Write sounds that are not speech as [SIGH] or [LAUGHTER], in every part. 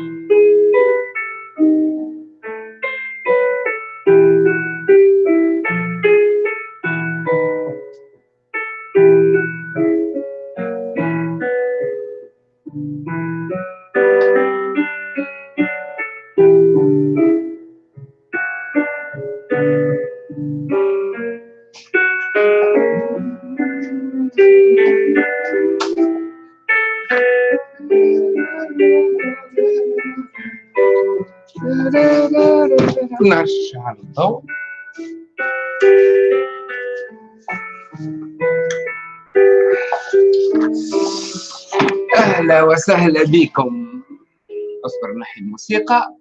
嗯 نرجع الضوء أهلا وسهلا بكم. أصبر نحي الموسيقى.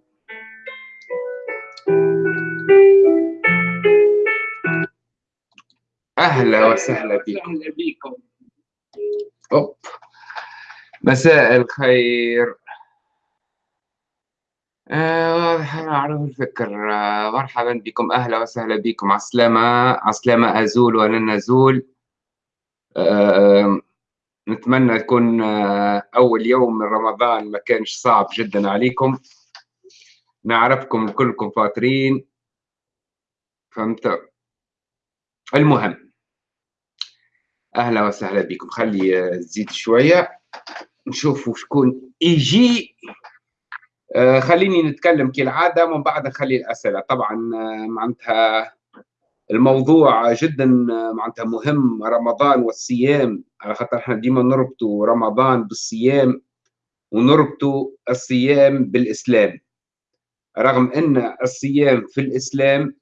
أهلا وسهلا بكم. مساء الخير. آه، أعرف الفكر آه، مرحبا بكم أهلا وسهلا بكم. عسلامة عسلامة أزول ولن نزول آه، نتمنى يكون أول يوم من رمضان ما كانش صعب جدا عليكم. نعرفكم كلكم فاطرين. فهمت؟ المهم أهلا وسهلا بكم. خلي تزيد شوية. نشوفوا شكون يجي آه، خليني نتكلم كالعادة ومن بعد نخلي الأسئلة. طبعا آه، معناتها الموضوع جدا آه، معناتها مهم. رمضان والصيام على خاطر إحنا ديما نربطوا رمضان بالصيام ونربطوا الصيام بالإسلام. رغم أن الصيام في الإسلام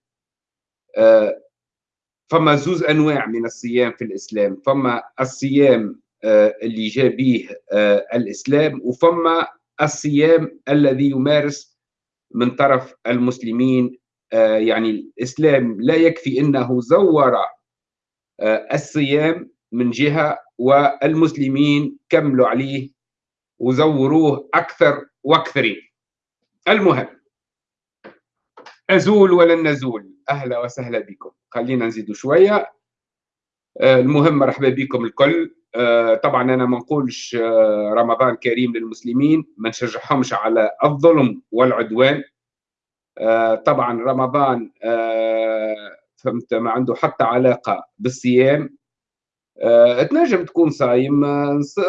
فما زوز أنواع من الصيام في الإسلام. فما الصيام اللي جاء به الإسلام وفما الصيام الذي يمارس من طرف المسلمين آه، يعني الإسلام لا يكفي أنه زور آه، الصيام من جهة والمسلمين كملوا عليه وزوروه أكثر وأكثرين. المهم أزول ولن نزول؟ أهلا وسهلا بكم. خلينا نزيد شوية. آه، المهم مرحبا بكم الكل. طبعا أنا ما نقولش آه، رمضان كريم للمسلمين ما نشجعهمش على الظلم والعدوان. آه، طبعا رمضان فهمت ما عنده حتى علاقة بالصيام. تنجم تكون صايم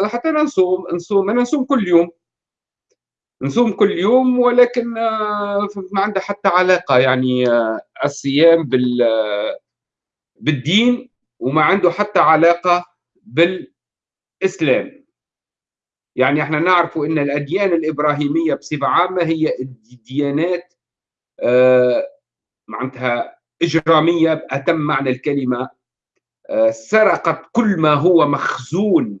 حتى أنا نصوم نصوم أنا نصوم كل يوم. نصوم كل يوم ولكن ما عنده حتى علاقة يعني الصيام بال بالدين وما عنده حتى علاقة بالإسلام. يعني إحنا نعرف إن الأديان الإبراهيمية بصفة عامة هي الديانات آه معناتها إجرامية باتم معنى الكلمة آه سرقت كل ما هو مخزون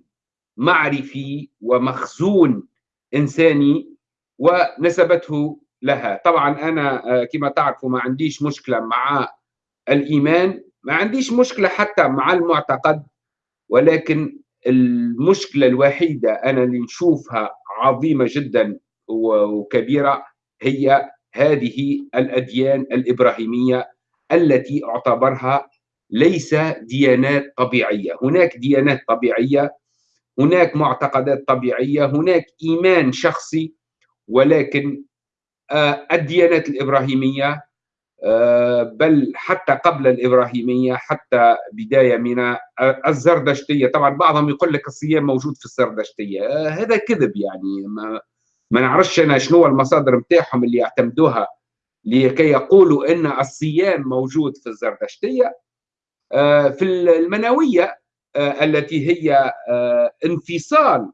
معرفي ومخزون إنساني ونسبته لها. طبعا أنا آه كما تعرفوا ما عنديش مشكلة مع الإيمان ما عنديش مشكلة حتى مع المعتقد. ولكن المشكلة الوحيدة أنا اللي نشوفها عظيمة جدا وكبيرة هي هذه الأديان الإبراهيمية التي اعتبرها ليس ديانات طبيعية، هناك ديانات طبيعية، هناك معتقدات طبيعية، هناك إيمان شخصي ولكن آه، الديانات الإبراهيمية بل حتى قبل الإبراهيمية حتى بداية من الزردشتية. طبعا بعضهم يقول لك الصيام موجود في الزردشتية. آه، هذا كذب يعني. ما, ما نعرفش أنا شنو المصادر متاعهم اللي يعتمدوها لكي يقولوا أن الصيام موجود في الزردشتية. آه، في المنوية التي هي انفصال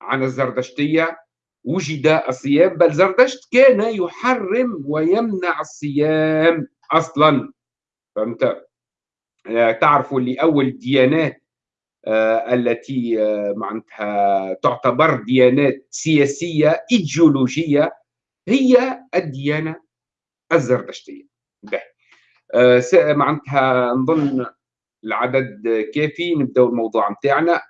عن الزردشتية وجد الصيام بل زردشت كان يحرم ويمنع الصيام أصلا. فهمت؟ آه، تعرفوا اللي اول ديانات آه، التي آه، معناتها تعتبر ديانات سياسية إيديولوجية هي الديانة الزردشتية. معناتها نظن العدد كافي نبداو الموضوع نتاعنا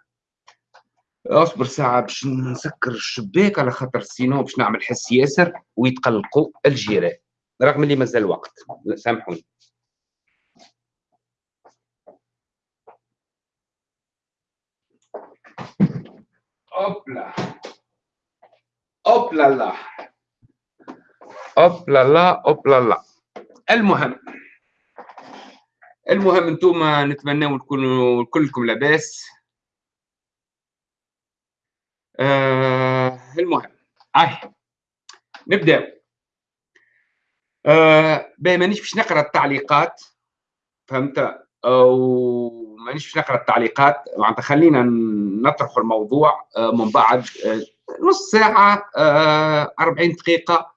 اصبر ساعة باش نسكر الشباك على خاطر sinon باش نعمل حس ياسر ويتقلقوا الجيران رغم اللي مازال وقت. سامحوني. hop là hop là là hop là là hop là المهم. المهم أنتم نتمنى تكونوا كلكم لاباس. آه المهم هاي نبداو آه مانيش باش نقرأ التعليقات فهمت؟ أو مانيش باش نقرأ التعليقات معناتها خلينا نطرحوا الموضوع آه من بعد آه نص ساعة آه 40 دقيقة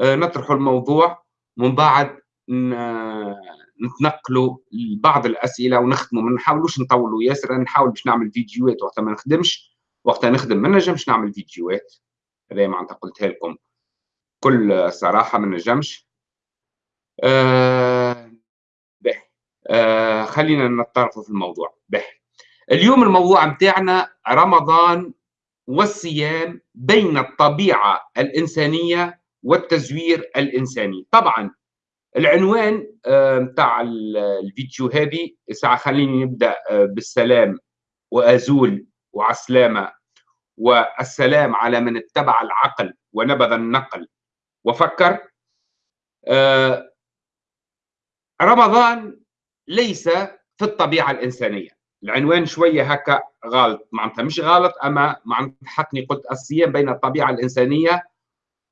آه نطرحوا الموضوع من بعد نتنقلوا لبعض الأسئلة ونختموا ما نحاولوش نطولوا. ياسر نحاول باش نعمل فيديوهات وقتها ما نخدمش. وقتها نخدم ما نجمش نعمل فيديوهات. هذا معناتها قلتها لكم. كل صراحة ما نجمش آه آه خلينا نتطرقوا في الموضوع. به اليوم الموضوع متاعنا رمضان والصيام بين الطبيعة الإنسانية والتزوير الإنساني. طبعا العنوان نتاع آه الفيديو هذه ساعه خليني نبدأ آه بالسلام وأزول. وعسلامه والسلام على من اتبع العقل ونبذ النقل. وفكر آه رمضان ليس في الطبيعة الإنسانية. العنوان شوية هكا غلط معناتها مش غلط أما معناتها حقني قلت الصيام بين الطبيعة الإنسانية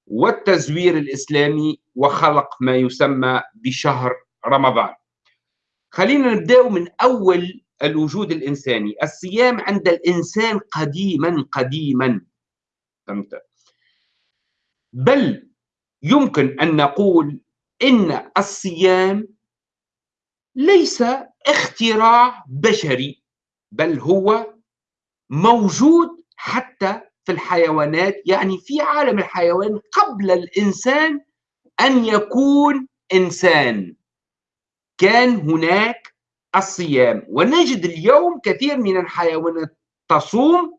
والتزوير الإسلامي وخلق ما يسمى بشهر رمضان. خلينا نبدأ من أول الوجود الإنساني، الصيام عند الإنسان قديما قديما. فهمت؟ بل يمكن أن نقول إن الصيام ليس اختراع بشري بل هو موجود حتى في الحيوانات. يعني في عالم الحيوان قبل الإنسان أن يكون إنسان. كان هناك الصيام. ونجد اليوم كثير من الحيوانات تصوم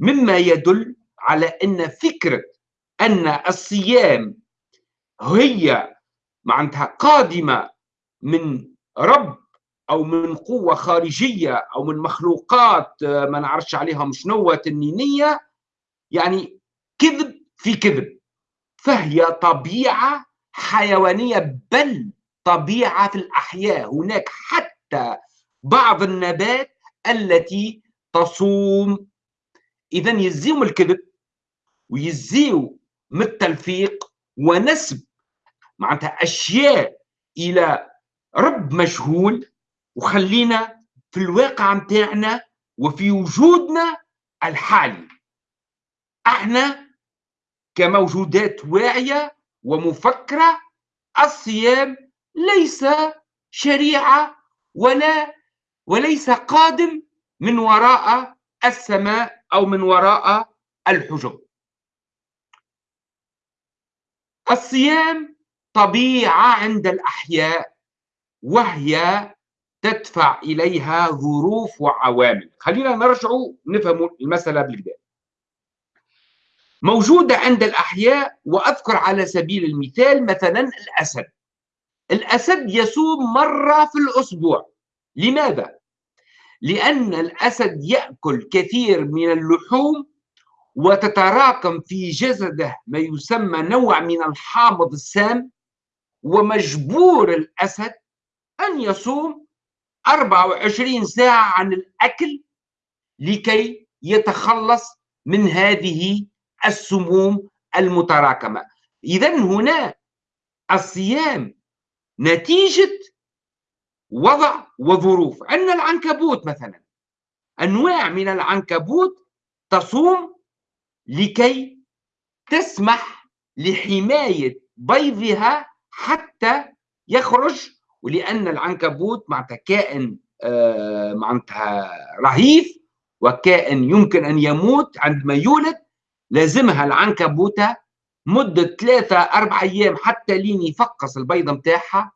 مما يدل على أن فكره أن الصيام هي معناتها قادمة من رب أو من قوة خارجية أو من مخلوقات ما نعرفش عليهم شنو تنينية. يعني كذب في كذب. فهي طبيعة حيوانية بل طبيعة في الأحياء. هناك حتى بعض النبات التي تصوم. اذا يزيهم الكذب ويزيو من التلفيق ونسب معناتها أشياء إلى رب مجهول. وخلينا في الواقع متاعنا وفي وجودنا الحالي. أحنا كموجودات واعية ومفكرة الصيام ليس شريعة ولا وليس قادم من وراء السماء أو من وراء الحجب الصيام طبيعة عند الأحياء وهي تدفع إليها ظروف وعوامل. خلينا نرجع نفهم المسألة بالكدا موجودة عند الأحياء وأذكر على سبيل المثال مثلا الأسد. الأسد يصوم مرة في الأسبوع لماذا؟ لأن الأسد يأكل كثير من اللحوم وتتراكم في جسده ما يسمى نوع من الحامض السام ومجبور الأسد أن يصوم 24 ساعة عن الأكل لكي يتخلص من هذه السموم المتراكمة إذا هنا الصيام نتيجة وضع وظروف. عندنا العنكبوت مثلا. أنواع من العنكبوت تصوم لكي تسمح لحماية بيضها حتى يخرج ولأن العنكبوت معناتها كائن آه معناتها رهيف وكائن يمكن أن يموت عندما يولد لازمها العنكبوتة مدة ثلاثة أربع أيام حتى لين يفقس البيضة متاعها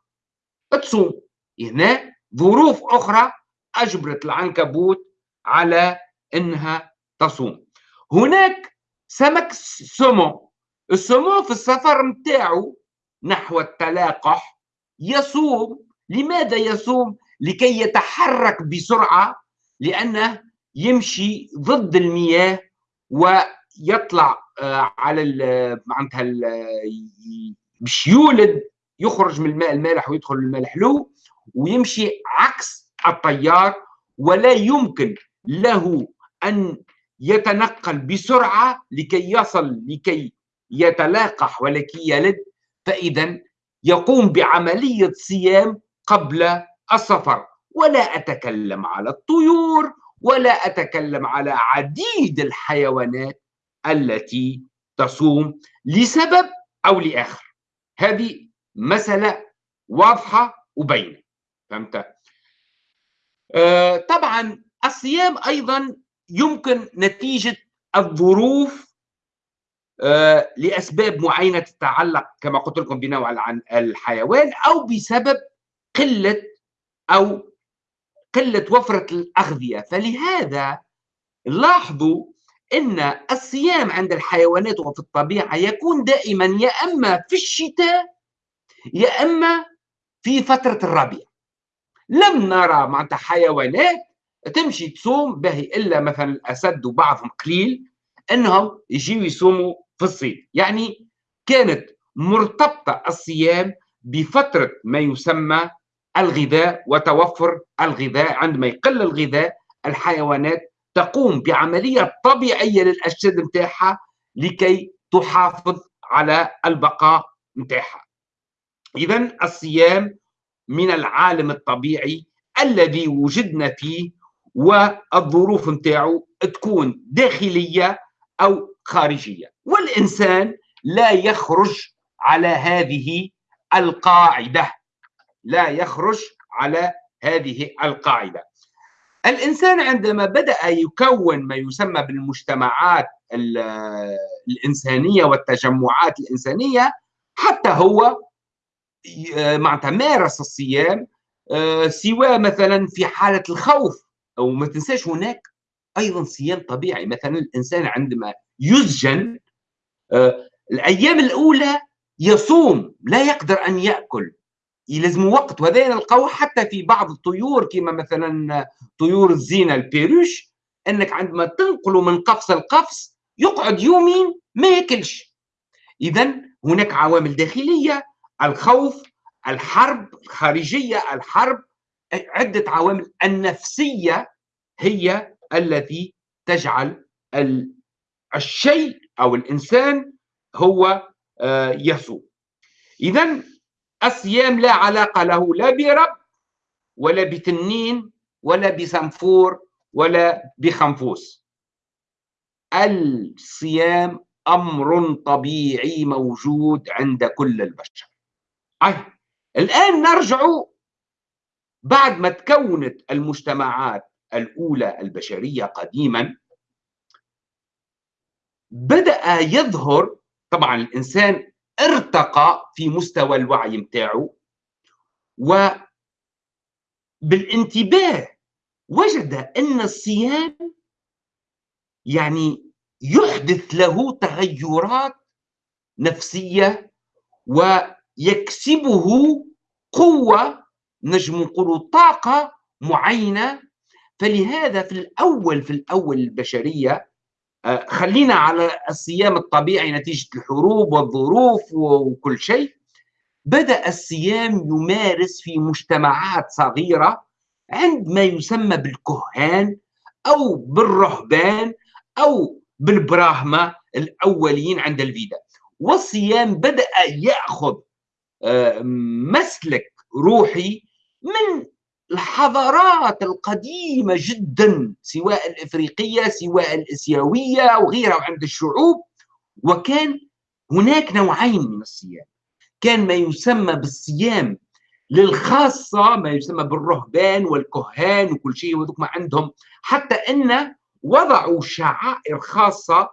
تصوم. هنا ظروف أخرى أجبرت العنكبوت على أنها تصوم. هناك سمك سمو السمو في السفر متاعه نحو التلاقح يصوم. لماذا يصوم؟ لكي يتحرك بسرعة لأنه يمشي ضد المياه و يطلع آه، على معناتها باش يولد يخرج من الماء المالح ويدخل الماء الحلو ويمشي عكس التيار ولا يمكن له أن يتنقل بسرعة لكي يصل لكي يتلاقح ولكي يلد. فإذا يقوم بعملية صيام قبل السفر. ولا أتكلم على الطيور ولا أتكلم على عديد الحيوانات. التي تصوم لسبب أو لآخر. هذه مسألة واضحة وبينة. فهمت؟ آه طبعا الصيام أيضا يمكن نتيجة الظروف آه لأسباب معينة تتعلق كما قلت لكم بنوع الحيوان أو بسبب قلة أو قلة وفرة الأغذية. فلهذا لاحظوا إن الصيام عند الحيوانات وفي الطبيعة يكون دائما يا إما في الشتاء يا إما في فترة الربيع. لم نرى معناتها حيوانات تمشي تصوم به إلا مثلا الاسد وبعضهم قليل إنهم يجيوا يصوموا في الصيف. يعني كانت مرتبطة الصيام بفترة ما يسمى الغذاء وتوفر الغذاء عندما يقل الغذاء الحيوانات تقوم بعملية طبيعية للاجساد نتاعها لكي تحافظ على البقاء نتاعها اذا الصيام من العالم الطبيعي الذي وجدنا فيه والظروف نتاعو تكون داخلية أو خارجية. والإنسان لا يخرج على هذه القاعدة. لا يخرج على هذه القاعدة. الإنسان عندما بدأ يكون ما يسمى بالمجتمعات الإنسانية والتجمعات الإنسانية حتى هو معناتها مارس الصيام آه، سواء مثلا في حالة الخوف أو ما تنساش هناك أيضا صيام طبيعي. مثلا الإنسان عندما يسجن آه، الأيام الأولى يصوم لا يقدر أن يأكل. يلزم وقت وهذا نلقاوه حتى في بعض الطيور كما مثلا طيور الزينة البيروش إنك عندما تنقله من قفص لقفص يقعد يومين ما ياكلش. اذا هناك عوامل داخلية الخوف الحرب الخارجية الحرب عدة عوامل النفسية هي التي تجعل الشيء أو الإنسان هو آه، يصوم اذا الصيام لا علاقة له لا برب ولا بتنين ولا بسنفور ولا بخنفوس الصيام أمر طبيعي موجود عند كل البشر أي. الآن نرجع بعد ما تكونت المجتمعات الأولى البشرية قديما بدأ يظهر طبعا الإنسان ارتقى في مستوى الوعي متاعه وبالانتباه وجد أن الصيام يعني يحدث له تغيرات نفسية ويكسبه قوة نجم نقولوا طاقة معينة. فلهذا في الأول في الأول البشرية آه، خلينا على الصيام الطبيعي نتيجة الحروب والظروف وكل شيء. بدأ الصيام يمارس في مجتمعات صغيرة عند ما يسمى بالكهان أو بالرهبان أو بالبراهمة الأولين عند الفيدا. والصيام بدأ يأخذ آه، مسلك روحي من الحضارات القديمة جدا سواء الإفريقية سواء الإسيوية وغيرها عند الشعوب. وكان هناك نوعين من الصيام. كان ما يسمى بالصيام للخاصة ما يسمى بالرهبان والكهان وكل شيء وذوك ما عندهم حتى أن وضعوا شعائر خاصة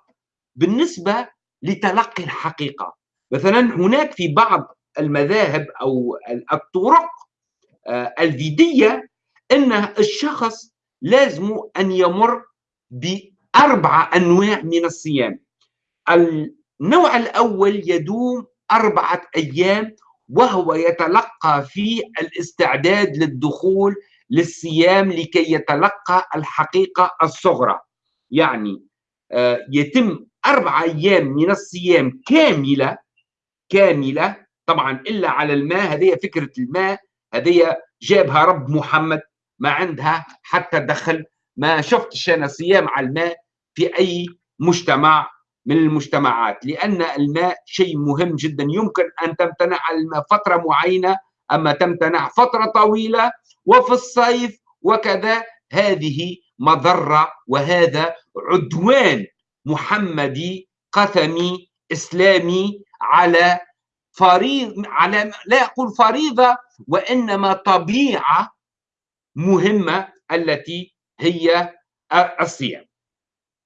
بالنسبة لتلقي الحقيقة. مثلا هناك في بعض المذاهب أو الطرق الفيدية أن الشخص لازم أن يمر بأربعة أنواع من الصيام. النوع الأول يدوم أربعة أيام وهو يتلقى في الاستعداد للدخول للصيام لكي يتلقى الحقيقة الصغرى. يعني آه، يتم أربعة أيام من الصيام كاملة كاملة طبعا إلا على الماء هذه فكرة الماء هذه جابها رب محمد ما عندها حتى دخل ما شفتش أنا صيام على الماء في أي مجتمع من المجتمعات لأن الماء شيء مهم جدا يمكن أن تمتنع على الماء فترة معينة أما تمتنع فترة طويلة وفي الصيف وكذا. هذه مضرة وهذا عدوان محمدي قثمي إسلامي على فريض على لا أقول فريضة وإنما طبيعة مهمة التي هي الصيام.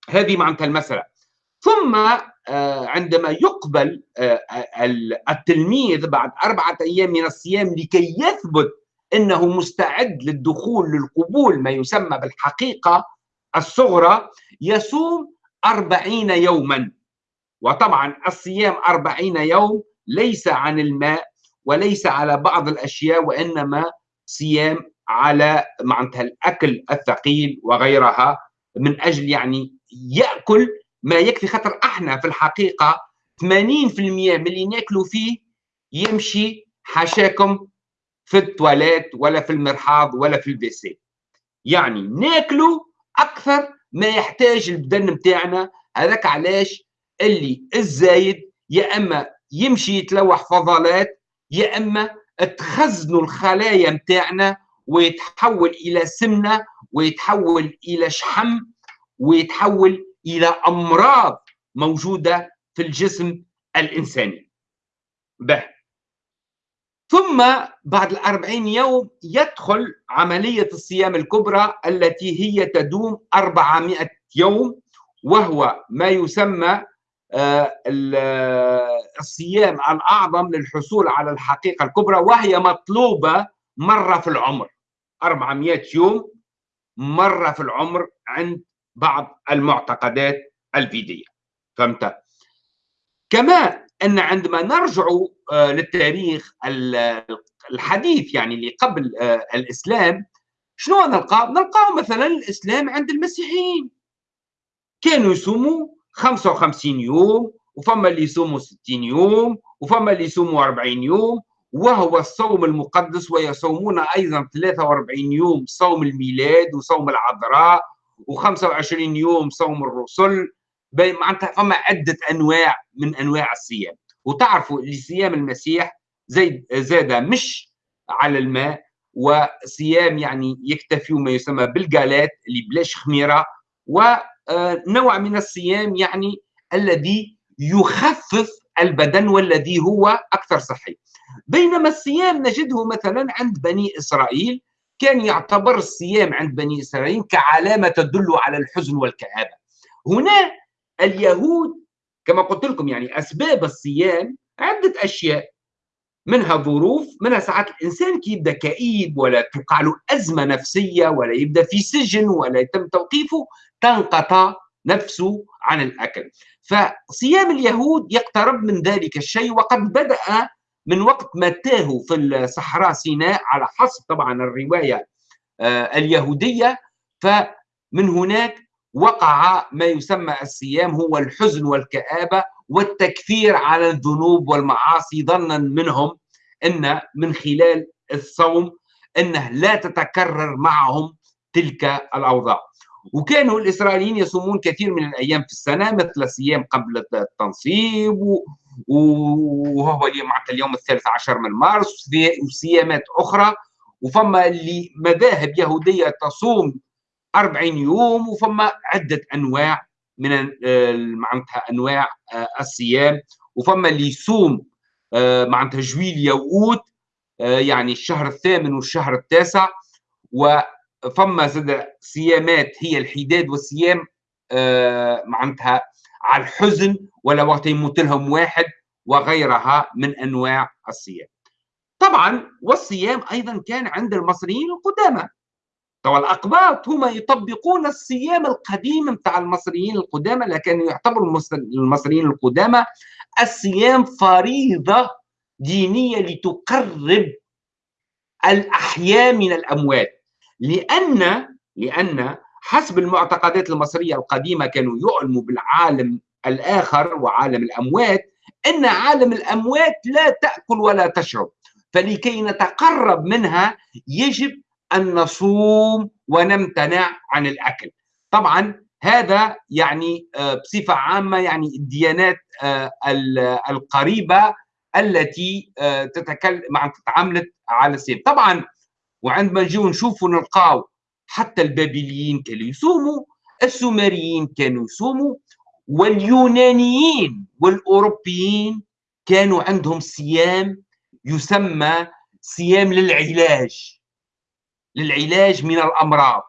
هذه معناتها المسألة. ثم آه، عندما يقبل آه، التلميذ بعد أربعة أيام من الصيام لكي يثبت أنه مستعد للدخول للقبول ما يسمى بالحقيقة الصغرى يصوم أربعين يوما. وطبعا الصيام أربعين يوم ليس عن الماء وليس على بعض الأشياء وإنما صيام على معناتها الأكل الثقيل وغيرها من أجل يعني يأكل ما يكفي خاطر إحنا في الحقيقة 80% من اللي ناكلوا فيه يمشي حاشاكم في التواليت ولا في المرحاض ولا في البيسي يعني ناكلوا أكثر ما يحتاج البدن متاعنا هذاك علاش؟ اللي الزايد يا إما يمشي يتلوح فضلات يا إما تخزنوا الخلايا متاعنا ويتحول إلى سمنة ويتحول إلى شحم ويتحول إلى أمراض موجودة في الجسم الإنساني. به ثم بعد الأربعين يوم يدخل عملية الصيام الكبرى التي هي تدوم 400 يوم وهو ما يسمى الصيام الأعظم للحصول على الحقيقة الكبرى وهي مطلوبة مرة في العمر 400 يوم مرة في العمر عند بعض المعتقدات الفيدية فهمت؟ كما أن عندما نرجع آه، للتاريخ الحديث يعني اللي قبل آه، الإسلام شنو نلقى؟ نلقى مثلا الإسلام عند المسيحيين كانوا يصوموا 55 يوم وفما اللي يصوموا 60 يوم وفما اللي يصوموا 40 يوم وهو الصوم المقدس ويصومون أيضا 43 يوم صوم الميلاد وصوم العذراء و25 يوم صوم الرسل. معناتها فما عدة أنواع من أنواع الصيام. وتعرفوا اللي صيام المسيح زي زاد مش على الماء وصيام يعني يكتفي ما يسمى بالجالات اللي بلاش خميره ونوع من الصيام يعني الذي يخفف البدن والذي هو أكثر صحي بينما الصيام نجده مثلا عند بني إسرائيل كان يعتبر الصيام عند بني إسرائيل كعلامة تدل على الحزن والكآبة. هنا اليهود كما قلت لكم يعني أسباب الصيام عدة أشياء منها ظروف منها ساعات الإنسان كي يبدأ كئيب ولا توقع له أزمة نفسية ولا يبدأ في سجن ولا يتم توقيفه تنقطع نفسه عن الأكل. فصيام اليهود يقترب من ذلك الشيء وقد بدأ من وقت ما تاهوا في الصحراء سيناء على حسب طبعا الرواية آه، اليهودية. فمن هناك وقع ما يسمى الصيام هو الحزن والكآبة والتكفير على الذنوب والمعاصي ظنا منهم إن من خلال الصوم إنه لا تتكرر معهم تلك الأوضاع. وكانوا الإسرائيليين يصومون كثير من الأيام في السنة مثل صيام قبل التنصيب وهو اليوم الثالث عشر من مارس وصيامات أخرى. وفما اللي مذاهب يهودية تصوم 40 يوم وفما عدة أنواع من معناتها أنواع آه، الصيام. وفما اللي يصوم آه، معناتها جويليا واوت آه، يعني الشهر الثامن والشهر التاسع. وفما زاد صيامات هي الحداد والصيام معناتها على الحزن ولا وقت يموت لهم واحد وغيرها من أنواع الصيام. طبعا والصيام أيضا كان عند المصريين القدامى. طبعا الأقباط هم يطبقون الصيام القديم نتاع المصريين القدامى لكن يعتبر المصريين القدامى الصيام فريضة دينية لتقرب الأحياء من الأموات لأن لأن حسب المعتقدات المصرية القديمة كانوا يؤلموا بالعالم الآخر وعالم الأموات إن عالم الأموات لا تأكل ولا تشرب فلكي نتقرب منها يجب أن نصوم ونمتنع عن الأكل. طبعا هذا يعني آه، بصفة عامة يعني الديانات آه، القريبة التي آه، تتكلم مع تتعاملت على الصيام طبعا وعندما نجيو نشوفوا نلقاو حتى البابليين كانوا يصوموا السومريين كانوا يصوموا واليونانيين والأوروبيين كانوا عندهم صيام يسمى صيام للعلاج للعلاج من الأمراض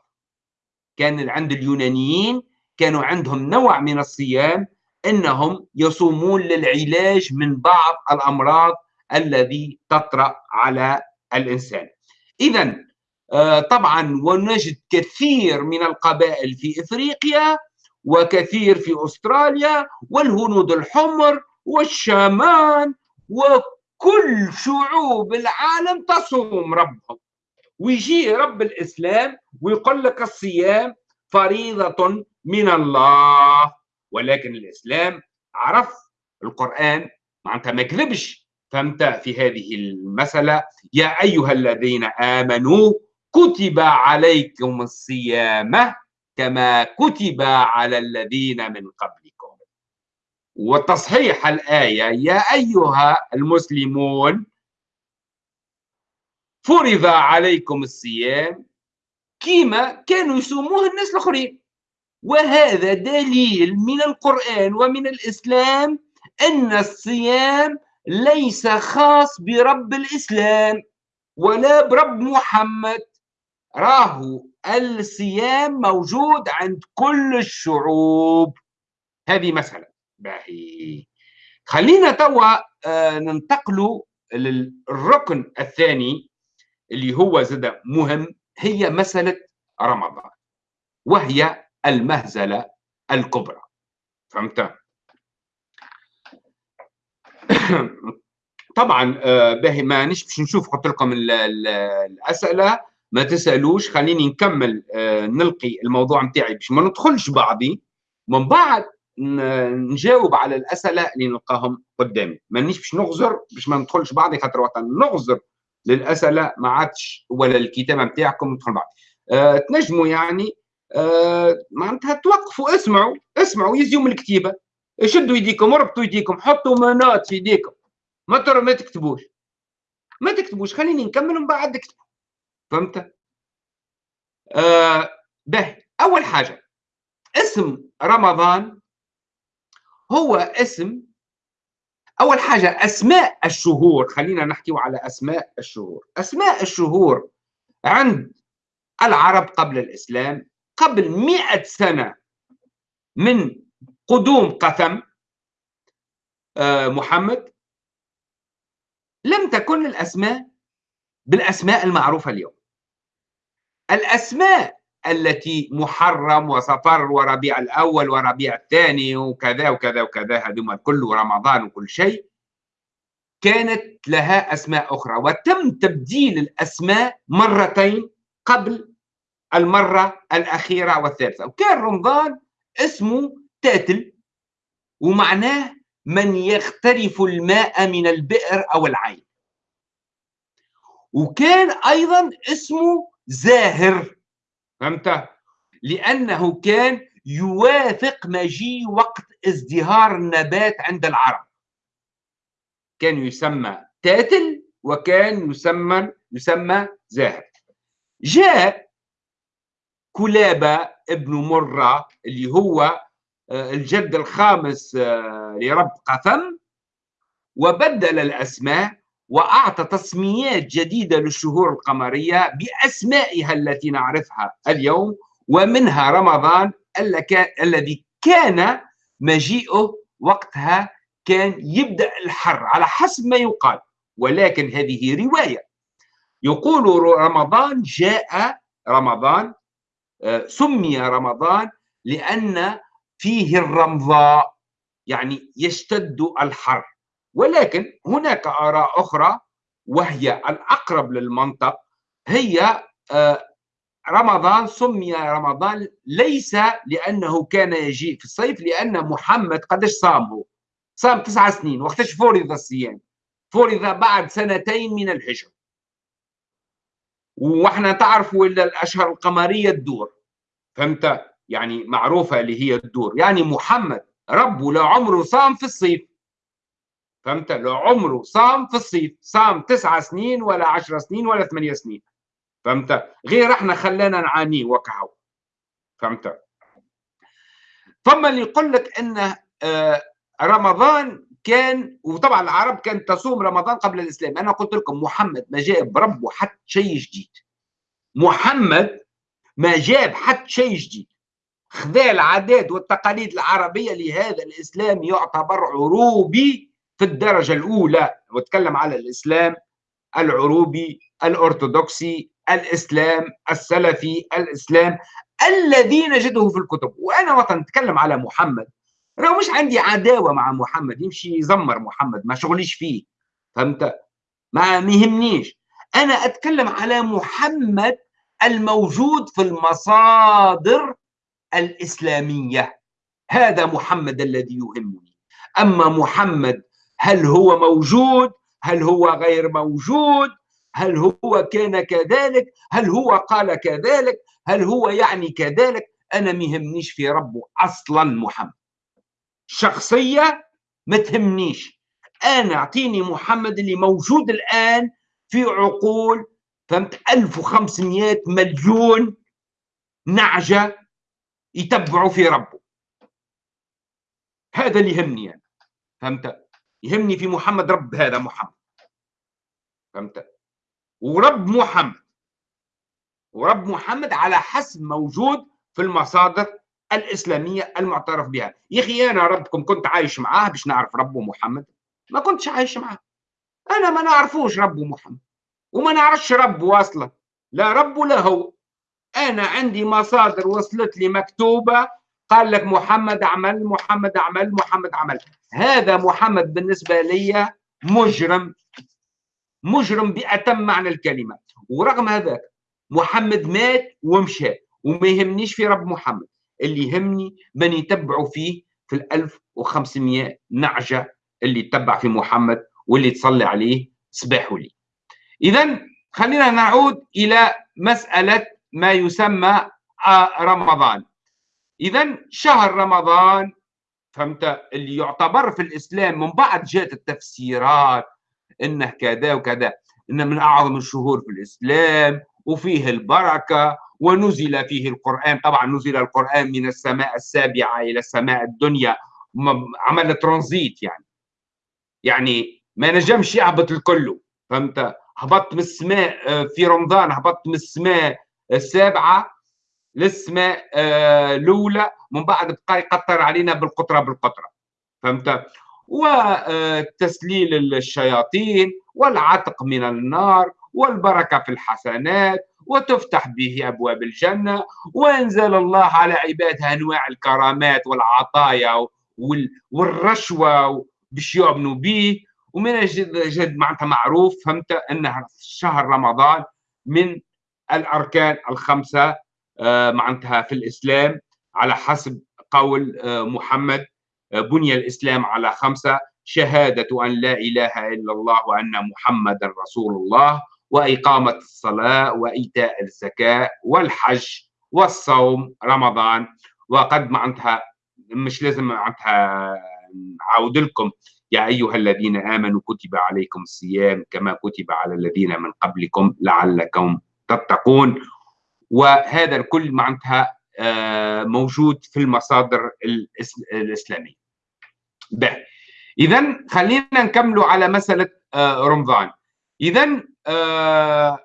كان عند اليونانيين كانوا عندهم نوع من الصيام إنهم يصومون للعلاج من بعض الأمراض الذي تطرأ على الإنسان. اذا آه، طبعا ونجد كثير من القبائل في إفريقيا وكثير في أستراليا والهنود الحمر والشامان وكل شعوب العالم تصوم ربهم. ويجي رب الإسلام ويقول لك الصيام فريضة من الله ولكن الإسلام عرف القرآن معناتها ما كذبش فهمت في هذه المسألة. يا أيها الذين آمنوا كتب عليكم الصيام كما كتب على الذين من قبلكم. وتصحيح الآية يا أيها المسلمون فرض عليكم الصيام كيما كانوا يصوموه الناس الآخرين. وهذا دليل من القرآن ومن الإسلام أن الصيام ليس خاص برب الإسلام ولا برب محمد. راه الصيام موجود عند كل الشعوب. هذه مسألة. باهي. خلينا توا آه، ننتقلوا للركن الثاني اللي هو زاد مهم. هي مسألة رمضان وهي المهزلة الكبرى. فهمت؟ [COUGHS] طبعا آه، باهي ما باش نشوف قلت لكم الأسئلة. ما تسألوش خليني نكمل آه، نلقي الموضوع نتاعي باش ما ندخلش بعضي. من بعد نجاوب على الأسئلة اللي نلقاهم قدامي. مانيش باش نغزر باش ما ندخلش بعضي خاطر وقت نغزر للأسئلة ما عادش ولا الكتابة نتاعكم ندخل بعض أه تنجموا يعني معناتها توقفوا اسمعوا اسمعوا يزيوا من الكتيبة. شدوا يديكم اربطوا يديكم حطوا منات في يديكم. ما ترى ما تكتبوش. ما تكتبوش خليني نكمل ومن بعد اكتبوا. فهمت؟ آه به. أول حاجة اسم رمضان هو اسم أول حاجة أسماء الشهور. خلينا نحكي على أسماء الشهور. أسماء الشهور عند العرب قبل الإسلام قبل مئة سنة من قدوم قثم آه، محمد لم تكن الأسماء بالأسماء المعروفة اليوم. الأسماء التي محرم وصفر وربيع الأول وربيع الثاني وكذا وكذا وكذا هذوما الكل ورمضان وكل شيء كانت لها أسماء أخرى. وتم تبديل الأسماء مرتين قبل المرة الأخيرة والثالثة. وكان رمضان اسمه تاتل ومعناه من يخترف الماء من البئر أو العين. وكان أيضا اسمه زاهر. فهمت؟ لأنه كان يوافق مجيء وقت ازدهار النبات عند العرب. كان يسمى تاتل وكان يسمى يسمى زاهر. جاء كلابة ابن مرة اللي هو آه، الجد الخامس آه، لرب قثم وبدل الأسماء وأعطى تسميات جديدة للشهور القمرية بأسمائها التي نعرفها اليوم ومنها رمضان الذي كان مجيئه وقتها كان يبدأ الحر على حسب ما يقال ولكن هذه رواية. يقول رمضان جاء رمضان آه، سمي رمضان لأن فيه الرمضاء يعني يشتد الحر. ولكن هناك آراء أخرى وهي الأقرب للمنطق هي آه، رمضان سمي رمضان ليس لأنه كان يجيء في الصيف لأن محمد قدش صامه؟ صام تسع سنين وقتاش فرض الصيام؟ فرض بعد سنتين من الهجرة وإحنا تعرفوا إلا الأشهر القمرية تدور. فهمت؟ يعني معروفة اللي هي تدور يعني محمد ربه لعمره صام في الصيف. فهمت؟ لعمره صام في الصيف. صام تسعة سنين ولا عشر سنين ولا ثمانية سنين. فهمت؟ غير إحنا خلانا نعانيه وكهو فهمت؟ فما اللي يقول لك إن آه، رمضان كان وطبعا العرب كانت تصوم رمضان قبل الإسلام. أنا قلت لكم محمد ما جاب بربه حتى شيء جديد. محمد ما جاب حتى شيء جديد. خذا العادات والتقاليد العربية لهذا الإسلام يعتبر عروبي في الدرجة الأولى. واتكلم على الإسلام العروبي الأرثوذكسي الإسلام السلفي الإسلام الذي نجده في الكتب. وأنا وقت نتكلم على محمد. راه مش عندي عداوة مع محمد يمشي يزمر محمد ما شغليش فيه. فهمت؟ ما يهمنيش أنا أتكلم على محمد الموجود في المصادر الإسلامية. هذا محمد الذي يهمني. أما محمد هل هو موجود؟ هل هو غير موجود؟ هل هو كان كذلك؟ هل هو قال كذلك؟ هل هو يعني كذلك؟ أنا ما يهمنيش في ربه أصلا محمد. شخصية ما تهمنيش. أنا أعطيني محمد اللي موجود الآن في عقول فهمت 1500 مليون نعجة يتبعوا في ربه هذا اللي يهمني أنا فهمت؟ يهمني في محمد رب هذا محمد. فهمت؟ ورب محمد. ورب محمد على حسب موجود في المصادر الإسلامية المعترف بها. يا أخي أنا ربكم كنت عايش معاه باش نعرف ربه محمد؟ ما كنتش عايش معاه. أنا ما نعرفوش ربه محمد. وما نعرفش ربه أصلا. لا رب ولا هو. أنا عندي مصادر وصلت لي مكتوبة قال لك محمد عمل محمد عمل محمد عمل هذا محمد بالنسبة لي مجرم مجرم بأتم معنى الكلمة. ورغم هذا محمد مات ومشى وما يهمنيش في رب محمد. اللي يهمني من يتبعوا فيه في ال 1500 نعجة اللي تبع في محمد واللي تصلي عليه صباح وليل إذا خلينا نعود إلى مسألة ما يسمى رمضان. إذا شهر رمضان فهمت؟ اللي يعتبر في الإسلام من بعد جاءت التفسيرات إنه كذا وكذا إنه من أعظم الشهور في الإسلام وفيه البركة ونزل فيه القرآن. طبعا نزل القرآن من السماء السابعة إلى السماء الدنيا عمل ترانزيت يعني. يعني ما نجمش يهبط الكل فهمت؟ هبطت من السماء في رمضان هبطت من السماء السابعة للسماء آه، الأولى من بعد بقى يقطر علينا بالقطرة بالقطرة. فهمت؟ وتسليل الشياطين والعتق من النار والبركة في الحسنات وتفتح به أبواب الجنة وأنزل الله على عباده أنواع الكرامات والعطايا والرشوة باش يؤمنوا به. ومن جد, جد معناتها معروف فهمت؟ أن شهر رمضان من الأركان الخمسة آه، معناتها في الإسلام على حسب قول آه، محمد آه، بني الإسلام على خمسة شهادة أن لا إله إلا الله وأن محمدا رسول الله وإقامة الصلاة وإيتاء الزكاة والحج والصوم رمضان. وقد معناتها مش لازم معناتها نعاود لكم يا أيها الذين آمنوا كتب عليكم الصيام كما كتب على الذين من قبلكم لعلكم تتقون وهذا الكل معناتها آه، موجود في المصادر الإسلامية. إذا خلينا نكملوا على مسألة آه، رمضان. إذا آه،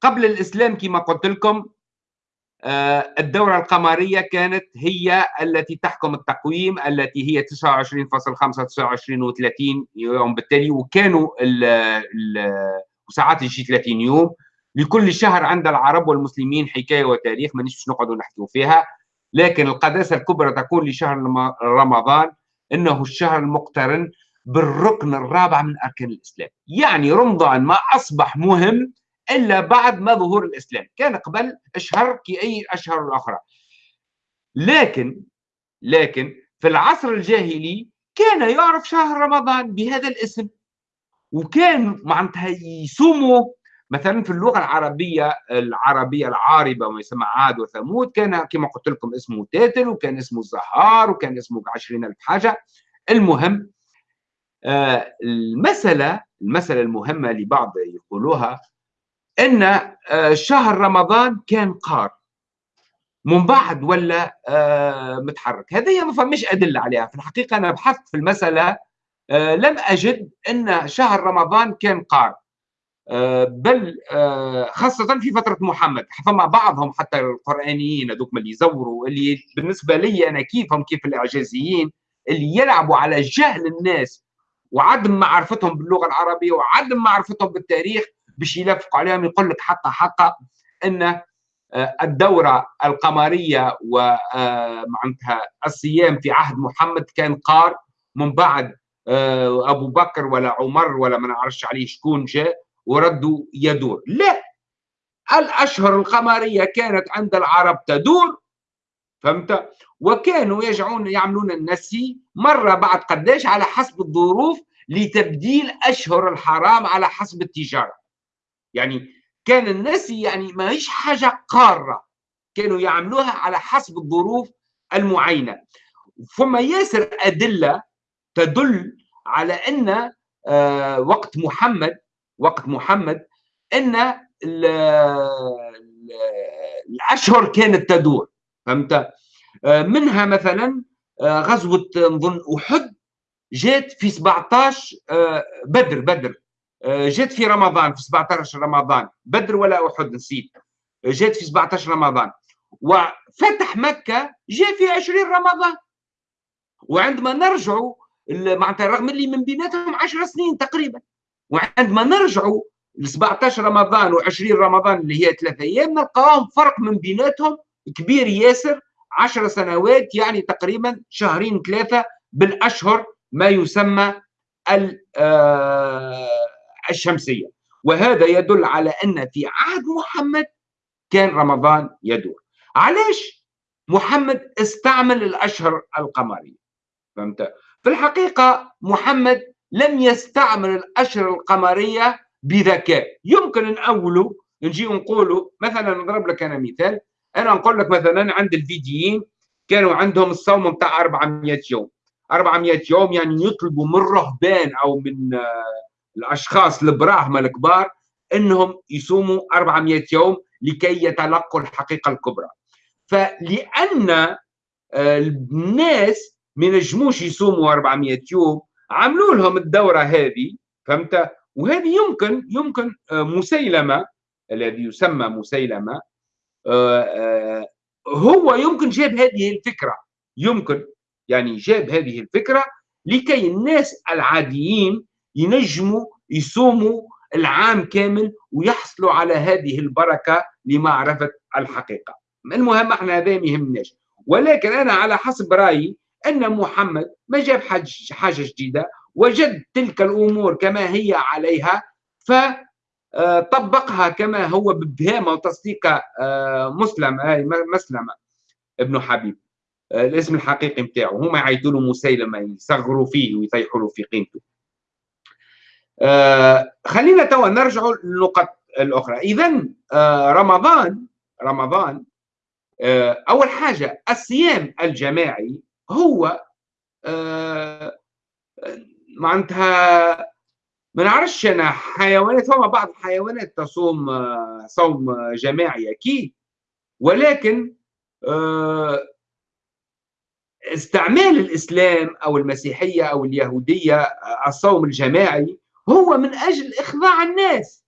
قبل الإسلام كما قلت لكم الدورة القمرية كانت هي التي تحكم التقويم التي هي 29.5 29 و30 يوم بالتالي وكانوا وساعات يجي 30 يوم. لكل شهر عند العرب والمسلمين حكاية وتاريخ ما نحكي نقعدوا نحكيوا فيها. لكن القداسة الكبرى تكون لشهر رمضان إنه الشهر المقترن بالركن الرابع من أركان الإسلام. يعني رمضان ما أصبح مهم إلا بعد ما ظهور الإسلام. كان قبل أشهر كاي أشهر الأخرى. لكن لكن في العصر الجاهلي كان يعرف شهر رمضان بهذا الاسم. وكان معناتها يصوموا مثلا في اللغة العربية العربية العاربة وما يسمى عاد وثمود كان كما قلت لكم اسمه تاتل وكان اسمه الزهار وكان اسمه عشرين ألف حاجة. المهم آه المسألة المسألة المهمة اللي بعض يقولوها إن آه شهر رمضان كان قار. من بعد ولا آه متحرك. هذه ما فماش أدلة عليها. في الحقيقة أنا بحثت في المسألة لم أجد إن شهر رمضان كان قار. بل آه، خاصة في فترة محمد. فما بعضهم حتى القرآنيين هذوك اللي يزوروا اللي بالنسبة لي أنا كيفهم كيف الإعجازيين اللي يلعبوا على جهل الناس وعدم معرفتهم باللغة العربية وعدم معرفتهم بالتاريخ باش يلفقوا عليهم. يقول لك حتى حقا أن آه، الدورة القمرية ومعناتها الصيام في عهد محمد كان قار. من بعد أبو بكر ولا عمر ولا ما نعرفش عليه شكون جاء. ورده يدور. لا! الأشهر القمرية كانت عند العرب تدور فهمت؟ وكانوا يجعون يعملون النسي مرة بعد قداش على حسب الظروف لتبديل أشهر الحرام على حسب التجارة. يعني كان النسي يعني ما هيش حاجة قارة. كانوا يعملوها على حسب الظروف المعينة. ثم ياسر أدلة تدل على أن آه، وقت محمد وقت محمد إن الأشهر كانت تدور فهمت؟ آه، منها مثلا آه، غزوة نظن أحد جات في 17 آه، بدر بدر. جات في رمضان في 17 رمضان. بدر ولا أحد نسيت. جات في 17 رمضان. وفتح مكة جاء في 20 رمضان. وعندما نرجعوا معناتها رغم اللي من بيناتهم 10 سنين تقريبا. وعندما نرجعوا ل 17 رمضان و20 رمضان اللي هي ثلاثة أيام نلقاهم فرق من بيناتهم كبير ياسر 10 سنوات يعني تقريبا شهرين ثلاثة بالأشهر ما يسمى آه، الشمسية. وهذا يدل على أن في عهد محمد كان رمضان يدور. علاش محمد استعمل الأشهر القمرية؟ فهمت؟ في الحقيقة محمد لم يستعمل الأشهر القمرية بذكاء يمكن نأوله نجي نقوله. مثلا نضرب لك أنا مثال. أنا نقول لك مثلا عند الفيديين كانوا عندهم الصوم نتاع 400 يوم. 400 يوم يعني يطلبوا من الرهبان أو من آه، الأشخاص البراهمة الكبار أنهم يصوموا 400 يوم لكي يتلقوا الحقيقة الكبرى. فلأن آه، الناس ما ينجموش يصوموا 400 يوم عملوا لهم الدورة هذه فهمت؟ وهذه يمكن يمكن آه، مسيلمة الذي يسمى مسيلمة آه، آه، هو يمكن جاب هذه الفكرة يمكن يعني جاب هذه الفكرة لكي الناس العاديين ينجموا يصوموا العام كامل ويحصلوا على هذه البركة لمعرفة الحقيقة. المهم إحنا هذا ما يهمناش. ولكن أنا على حسب رأيي أن محمد ما جاب حاجة جديدة وجد تلك الأمور كما هي عليها فطبقها كما هو ببهامة وتصديق آه، مسلم مسلمة ابن حبيب. آه، الاسم الحقيقي بتاعه هما يعيطوا له مسيلمة يصغروا فيه ويطيحوا له في قيمته. آه، خلينا توا نرجع للنقط الأخرى. إذا رمضان رمضان أول حاجة الصيام الجماعي هو آه معناتها ما نعرفش أنا حيوانات فما بعض الحيوانات تصوم آه صوم جماعي أكيد. ولكن آه استعمال الإسلام أو المسيحية أو اليهودية آه، الصوم الجماعي هو من أجل إخضاع الناس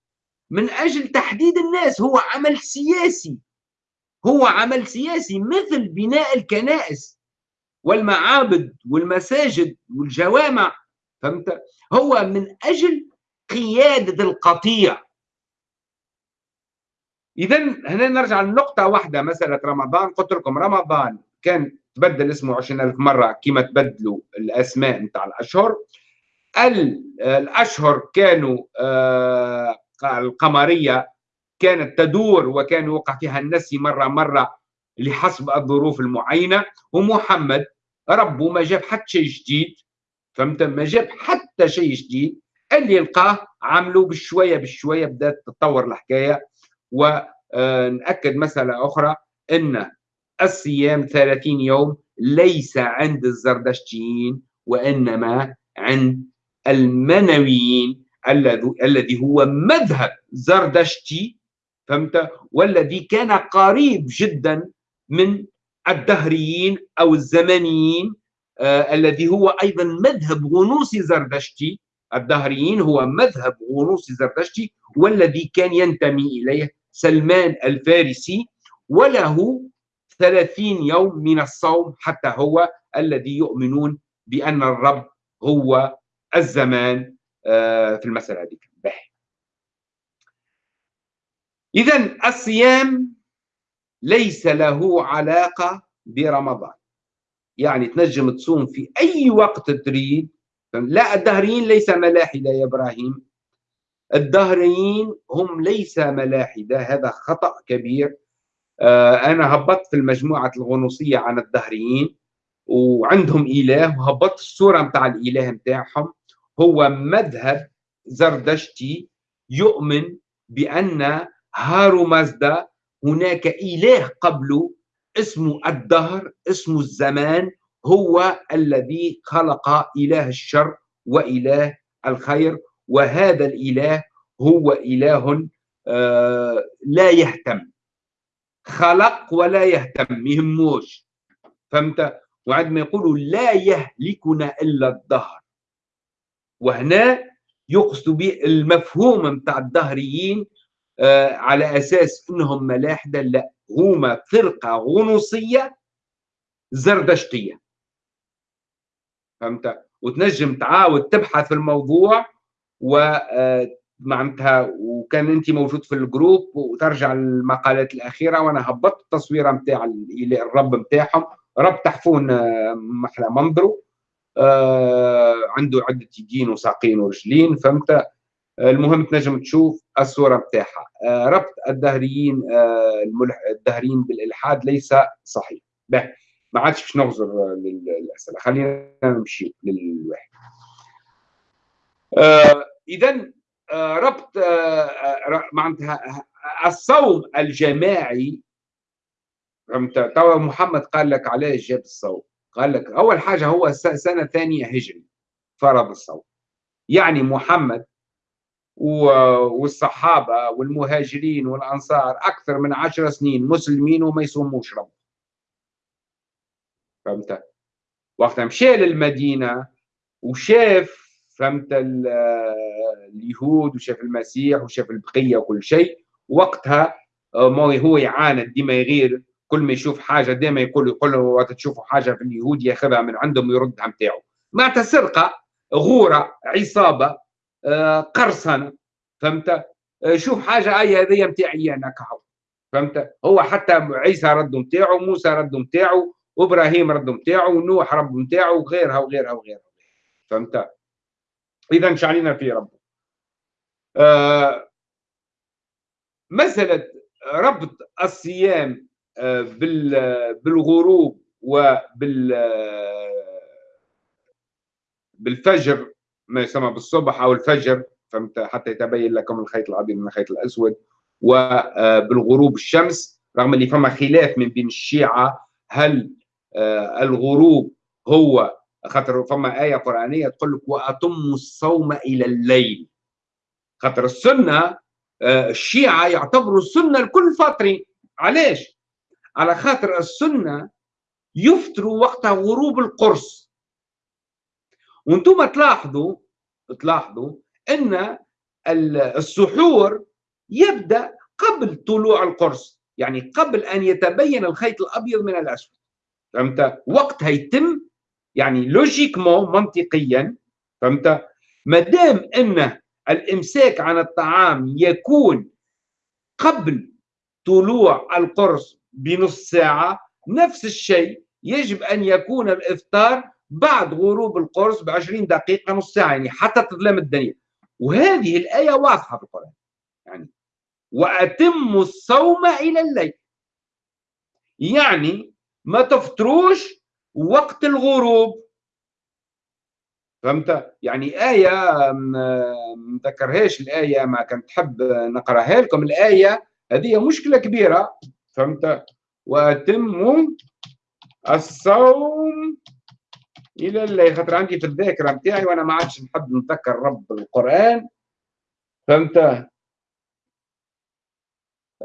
من أجل تحديد الناس هو عمل سياسي. هو عمل سياسي مثل بناء الكنائس. والمعابد والمساجد والجوامع فهمت؟ هو من أجل قيادة القطيع. اذا هنا نرجع لنقطة واحدة مسألة رمضان قلت لكم رمضان كان تبدل اسمه 20000 مرة كما تبدلوا الأسماء نتاع الأشهر. الأشهر كانوا آه، القمرية كانت تدور وكان يوقع فيها النسي مرة مرة لحسب الظروف المعينة ومحمد ربه ما جاب حتى شيء جديد فهمت؟ ما جاب حتى شيء جديد. اللي لقاه عملوا بشوية بشوية بدأت تتطور الحكاية. ونأكد آه، مسألة أخرى إن الصيام 30 يوم ليس عند الزردشتيين وإنما عند المنويين الذي هو مذهب زردشتي فهمت؟ والذي كان قريب جدا من الدهريين أو الزمنيين آه الذي هو أيضا مذهب غنوصي زردشتي. الدهريين هو مذهب غنوصي زردشتي والذي كان ينتمي إليه سلمان الفارسي وله ثلاثين يوم من الصوم حتى هو الذي يؤمنون بأن الرب هو الزمان آه، في المسألة هذه إذا الصيام ليس له علاقة برمضان. يعني تنجم تصوم في أي وقت تريد. لا الدهريين ليس ملاحدة يا إبراهيم. الدهريين هم ليس ملاحدة. هذا خطأ كبير. آه، أنا هبطت في المجموعة الغنوصية عن الدهريين وعندهم إله وهبطت الصورة متاع الإله متاعهم. هو مذهب زردشتي يؤمن بأن هارو مازدا هناك إله قبله اسمه الدهر اسمه الزمان هو الذي خلق إله الشر وإله الخير وهذا الإله هو إله آه لا يهتم. خلق ولا يهتم يهموش فهمت؟ وعندما يقولوا لا يهلكنا إلا الدهر. وهنا يقصد به المفهوم متاع الدهريين على أساس أنهم ملاحدة لا هما فرقة غنوصية زردشتية. فهمت؟ وتنجم تعاود تبحث في الموضوع و آه معناتها وكان انت موجود في الجروب وترجع المقالات الأخيرة وأنا هبطت التصويره نتاع الرب نتاعهم رب تحفون آه، محلى منظره آه عنده عدة يدين وساقين ورجلين. فهمت؟ آه المهم تنجم تشوف الصورة نتاعها آه ربط الدهريين آه الدهريين بالإلحاد ليس صحيح. به ما عادش باش نغزر للأسئلة. خلينا نمشي للواحد. آه اذا ربط معناتها الصوم الجماعي فهمت توا محمد قال لك علاش جاب الصوم. قال لك أول حاجة هو سنة ثانية هجري فرض الصوم. يعني محمد والصحابة والمهاجرين والأنصار أكثر من عشر سنين مسلمين وما يصوموش رب فهمت؟ وقت مشى للمدينة وشاف فهمت اليهود وشاف المسيح وشاف البقية وكل شيء. وقتها آه، ما هو يعاند ديما يغير كل ما يشوف حاجة ديما يقول يقول وقت تشوفوا حاجة في اليهود ياخذها من عندهم ويردها نتاعو معناتها سرقة غورة عصابة قرصنة فهمت؟ آه، شوف حاجة أي هذه نتاعي أنا كعو فهمت؟ هو حتى عيسى رد نتاعو موسى رد نتاعو وابراهيم رد نتاعو ونوح رب نتاعو وغيرها وغيرها وغيرها فهمت؟ إذا شعلنا في ربه. آه مسألة ربط الصيام آه بالغروب وبال بالفجر ما يسمى بالصبح أو الفجر فهمت؟ حتى يتبين لكم الخيط الأبيض من الخيط الأسود. وبالغروب الشمس رغم اللي فما خلاف من بين الشيعة هل آه، الغروب هو خاطر فما آية قرآنية تقول لك وأتموا الصوم إلى الليل. خاطر السنة آه، الشيعة يعتبروا السنة الكل فاطرين علاش؟ على خاطر السنة يفطروا وقت غروب القرص. وأنتم تلاحظوا تلاحظوا إن السحور يبدأ قبل طلوع القرص يعني قبل أن يتبين الخيط الأبيض من الأسود. فهمت؟ وقتها يتم يعني لوجيكمون منطقيا. فهمت؟ ما دام إن الإمساك عن الطعام يكون قبل طلوع القرص بنص ساعة نفس الشيء يجب أن يكون الإفطار بعد غروب القرص ب 20 دقيقة نص ساعة يعني حتى تظلم الدنيا. وهذه الآية واضحة في القرآن. يعني واتموا الصوم إلى الليل. يعني ما تفطروش وقت الغروب. فهمت؟ يعني آية ما ذكرهاش الآية ما كنت تحب نقرأها لكم. الآية هذه مشكلة كبيرة. فهمت؟ وأتموا الصوم إلى الليل خاطر عندي في الذاكرة نتاعي وأنا ما عادش نحب نتذكر رب القرآن. فهمت؟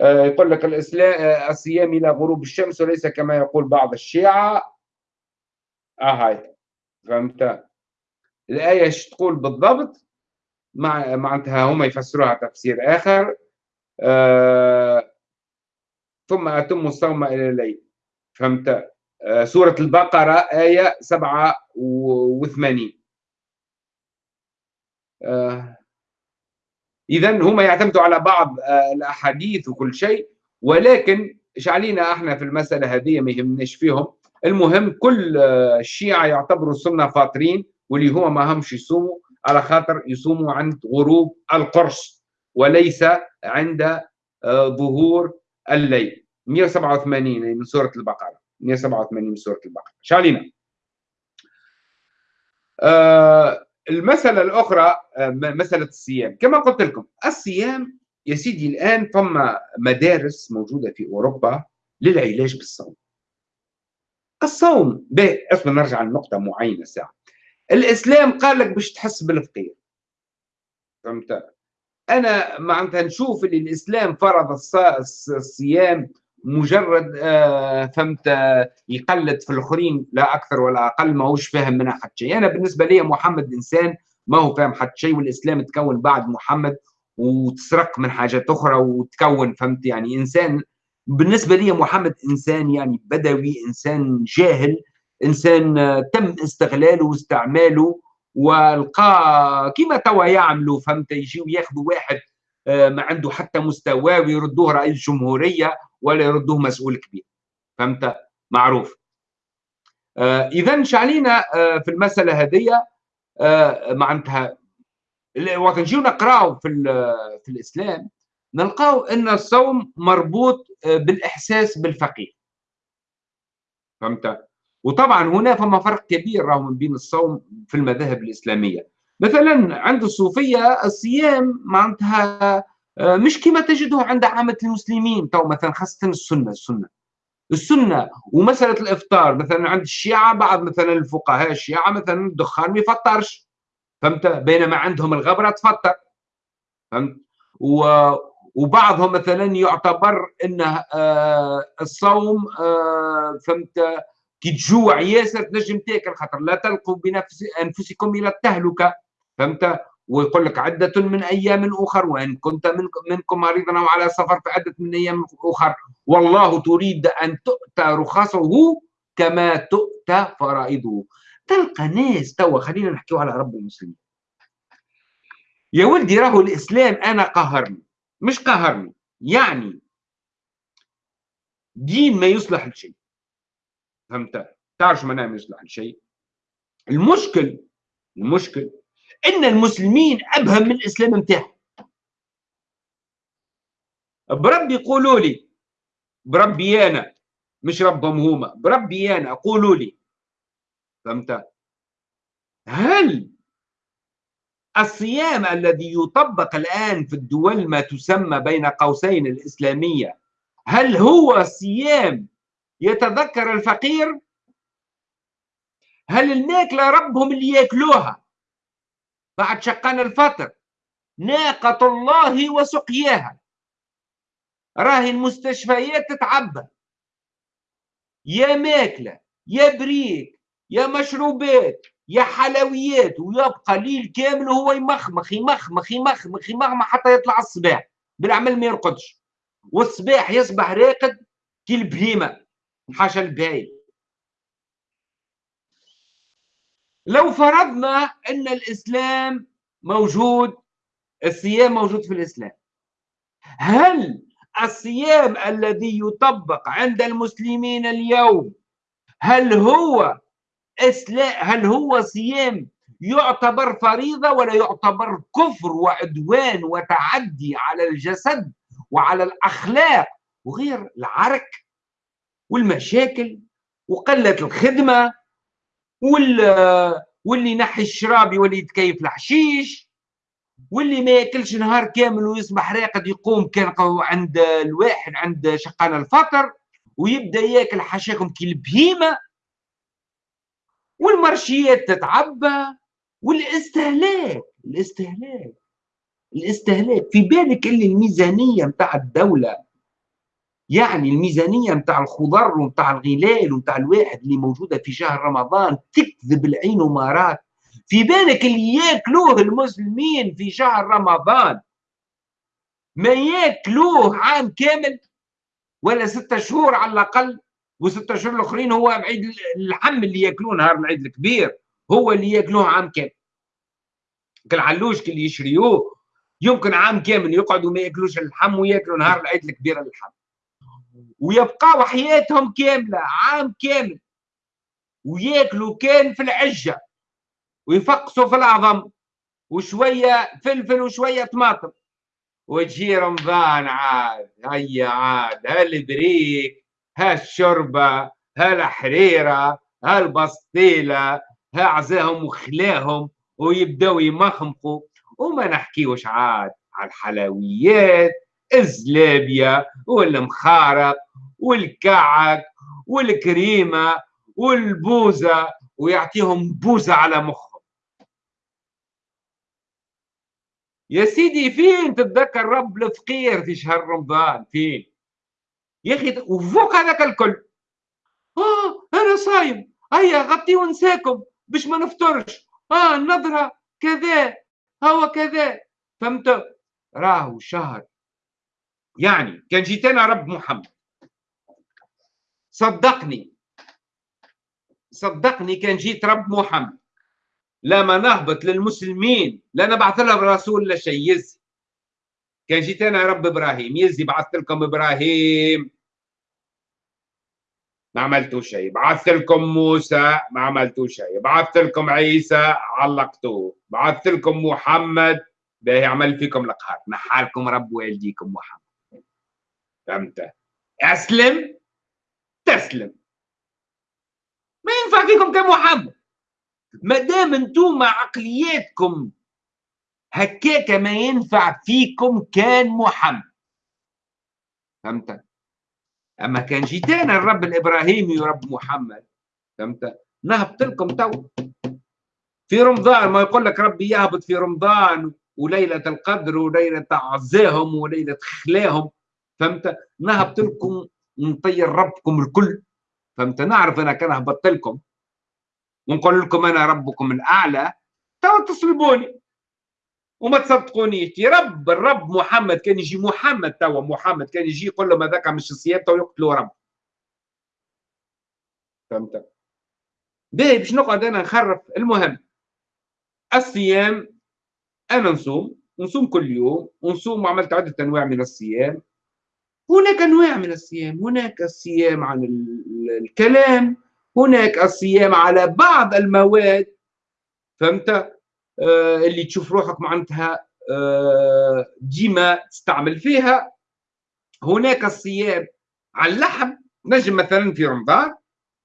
آه، يقول لك الإسلام آه، الصيام إلى غروب الشمس وليس كما يقول بعض الشيعة. آه هاي. فهمت؟ الآية إيش تقول بالضبط؟ مع معناتها هم يفسروها تفسير آخر. آه ثم أتم الصوم إلى الليل. فهمت؟ سورة البقرة آية 87 آه إذا هم يعتمدوا على بعض آه الأحاديث وكل شيء ولكن إيش علينا إحنا في المسألة هذه ما يهمناش فيهم. المهم كل آه، الشيعة يعتبروا السنة فاطرين واللي هو ما همش يصوموا على خاطر يصوموا عند غروب القرص وليس عند آه، ظهور الليل. 187 من سورة البقرة. 187 من سورة البقرة. شالينا. آه المسألة الأخرى آه مسألة الصيام. كما قلت لكم الصيام يا سيدي الآن ثم مدارس موجودة في أوروبا للعلاج بالصوم. الصوم اصبر نرجع لنقطة معينة ساعة. الإسلام قال لك باش تحس بالفقير. فهمت؟ أنا معناتها نشوف اللي الإسلام فرض الصيام مجرد آه فهمت آه يقلد في الآخرين لا أكثر ولا أقل ما هوش فاهم منها حتى شيء. أنا بالنسبة لي محمد إنسان ما هو فاهم حتى شيء والإسلام تكون بعد محمد وتسرق من حاجات أخرى وتكون فهمت؟ يعني إنسان بالنسبة لي محمد إنسان يعني بدوي إنسان جاهل إنسان تم استغلاله واستعماله ولقى كيما توا يعملوا فهمت؟ يجيو ياخذوا واحد آه، ما عنده حتى مستوى ويردوه رئيس جمهورية ولا يردوه مسؤول كبير. فهمت؟ معروف. آه، اذا شعلينا آه، في المسألة هذه معناتها وقت نجيو نقراو في في الإسلام نلقاو أن الصوم مربوط بالإحساس بالفقير. فهمت؟ وطبعا هنا فما فرق كبير راهو بين الصوم في المذاهب الإسلامية. مثلا عند الصوفية الصيام معناتها آه، مش كما تجده عند عامة المسلمين. تو مثلا خاصة السنة السنة. السنة ومسألة الإفطار مثلا عند الشيعة بعض مثلا الفقهاء الشيعة مثلا الدخان ما يفطرش. فهمت؟ بينما عندهم الغبرة تفطر. فهمت؟ و وبعضهم مثلا يعتبر إنه آه الصوم آه فهمت؟ كي تجوع ياسر تنجم تأكل خاطر لا تلقوا بنفس أنفسكم إلى التهلكة. فهمت؟ ويقول لك عدة من أيام أخر وإن كنت منكم, مريضا أو على سفر فعدة من أيام أخر. والله تريد أن تؤتى رخصه كما تؤتى فرائضه. تلقى ناس توا خلينا نحكيو على رب المسلمين. يا ولدي راهو الإسلام أنا قهرني مش قهرني يعني دين ما يصلح لشيء. فهمت؟ تعرف معناها ما يصلح لشيء؟ المشكل المشكل إن المسلمين أبهم من الإسلام نتاعهم بربي قولوا لي. بربي أنا. مش ربهم هما. بربي أنا. قولوا لي. فهمت؟ هل الصيام الذي يطبق الآن في الدول ما تسمى بين قوسين الإسلامية هل هو صيام يتذكر الفقير؟ هل الماكلة ربهم اللي يأكلوها؟ بعد شقان الفطر. ناقة الله وسقياها. راهي المستشفيات تتعبى يا ماكلة يا بريك يا مشروبات يا حلويات ويبقى ليل كامل وهو يمخمخ يمخمخ يمخمخ يمخمخ حتى يطلع الصباح. بالعمل ما يرقدش. والصباح يصبح راقد كي البهيمة. حاشا الباي لو فرضنا أن الإسلام موجود الصيام موجود في الإسلام. هل الصيام الذي يطبق عند المسلمين اليوم هل هو هل هو صيام يعتبر فريضة ولا يعتبر كفر وعدوان وتعدي على الجسد وعلى الأخلاق وغير العرك والمشاكل وقلة الخدمة واللي ينحي الشراب يولي يتكيف الحشيش واللي ما ياكلش نهار كامل ويصبح راقد يقوم كان عند الواحد عند شقان الفطر ويبدأ ياكل حشاكم كي البهيمة والمرشيات تتعبى والاستهلاك الاستهلاك الاستهلاك. في بالك اللي الميزانية نتاع الدولة يعني الميزانية نتاع الخضر ونتاع الغلال ونتاع الواحد اللي موجودة في شهر رمضان تكذب العين ومارات في بالك اللي ياكلوه المسلمين في شهر رمضان؟ ما ياكلوه عام كامل ولا ستة شهور على الأقل؟ وستة شهور الآخرين هو عيد اللحم اللي ياكلوه نهار العيد الكبير هو اللي ياكلوه عام كامل. كالعلوش اللي يشريوه. يمكن عام كامل يقعدوا ما ياكلوش اللحم وياكلوا نهار العيد الكبير اللحم ويبقاو حياتهم كاملة عام كامل. وياكلوا كان في العجة ويفقسوا في العظم وشوية فلفل وشوية طماطم. وتجي رمضان عاد هيا عاد هالبريك هالشربة هالحريرة هالبسطيلة ها عزاهم وخلاهم ويبداو يمخمقوا. وما نحكيوش عاد على الحلويات الزلابية والمخارق. والكعك والكريمة والبوزة ويعطيهم بوزة على مخهم. يا سيدي فين تتذكر رب الفقير في شهر رمضان؟ فين؟ يا أخي وفوق هذاك الكل. آه أنا صايم. هيا غطي ونساكم باش ما نفطرش. آه النظرة كذا. هو كذا. فهمت؟ راهو شهر. يعني كان جيت أنا رب محمد. صدقني. صدقني كان جيت رب محمد. لما نهبط للمسلمين لا نبعث لهم رسول لا شيء. يزي. كان جيت أنا رب إبراهيم يزي بعثت لكم إبراهيم. ما عملتوا شيء. بعثت لكم موسى ما عملتوا شيء. بعثت لكم عيسى علقتوه. بعثت لكم محمد. باهي عمل فيكم القهر نحالكم رب والديكم محمد. فهمت؟ أسلم. تسلم. ما ينفع فيكم كمحمد ما دام أنتم عقلياتكم هكاك ما ينفع فيكم كان محمد فهمت؟ أما كان جيتانا الرب الإبراهيمي ورب محمد. فهمت؟ نهبط لكم تو. في رمضان ما يقول لك ربي يهبط في رمضان وليلة القدر وليلة عزاهم وليلة خلاهم. فهمت؟ نهبط لكم نطير ربكم الكل. فهمت؟ نعرف أنا كان هبطت لكم. ونقول لكم أنا ربكم الأعلى. تو تصلبوني. وما تصدقونيش. يا رب الرب محمد كان يجي محمد توا. محمد كان يجي يقول لهم هذاك مش تو يقتلوا رب. فهمت؟ باهي باش نقعد أنا نخرف. المهم الصيام أنا نصوم. نصوم كل يوم. ونصوم وعملت عدة أنواع من الصيام. هناك أنواع من الصيام. هناك الصيام عن الكلام هناك الصيام على بعض المواد. فهمت؟ آه اللي تشوف روحك معناتها آه ديما تستعمل فيها. هناك الصيام على اللحم نجم مثلا في رمضان.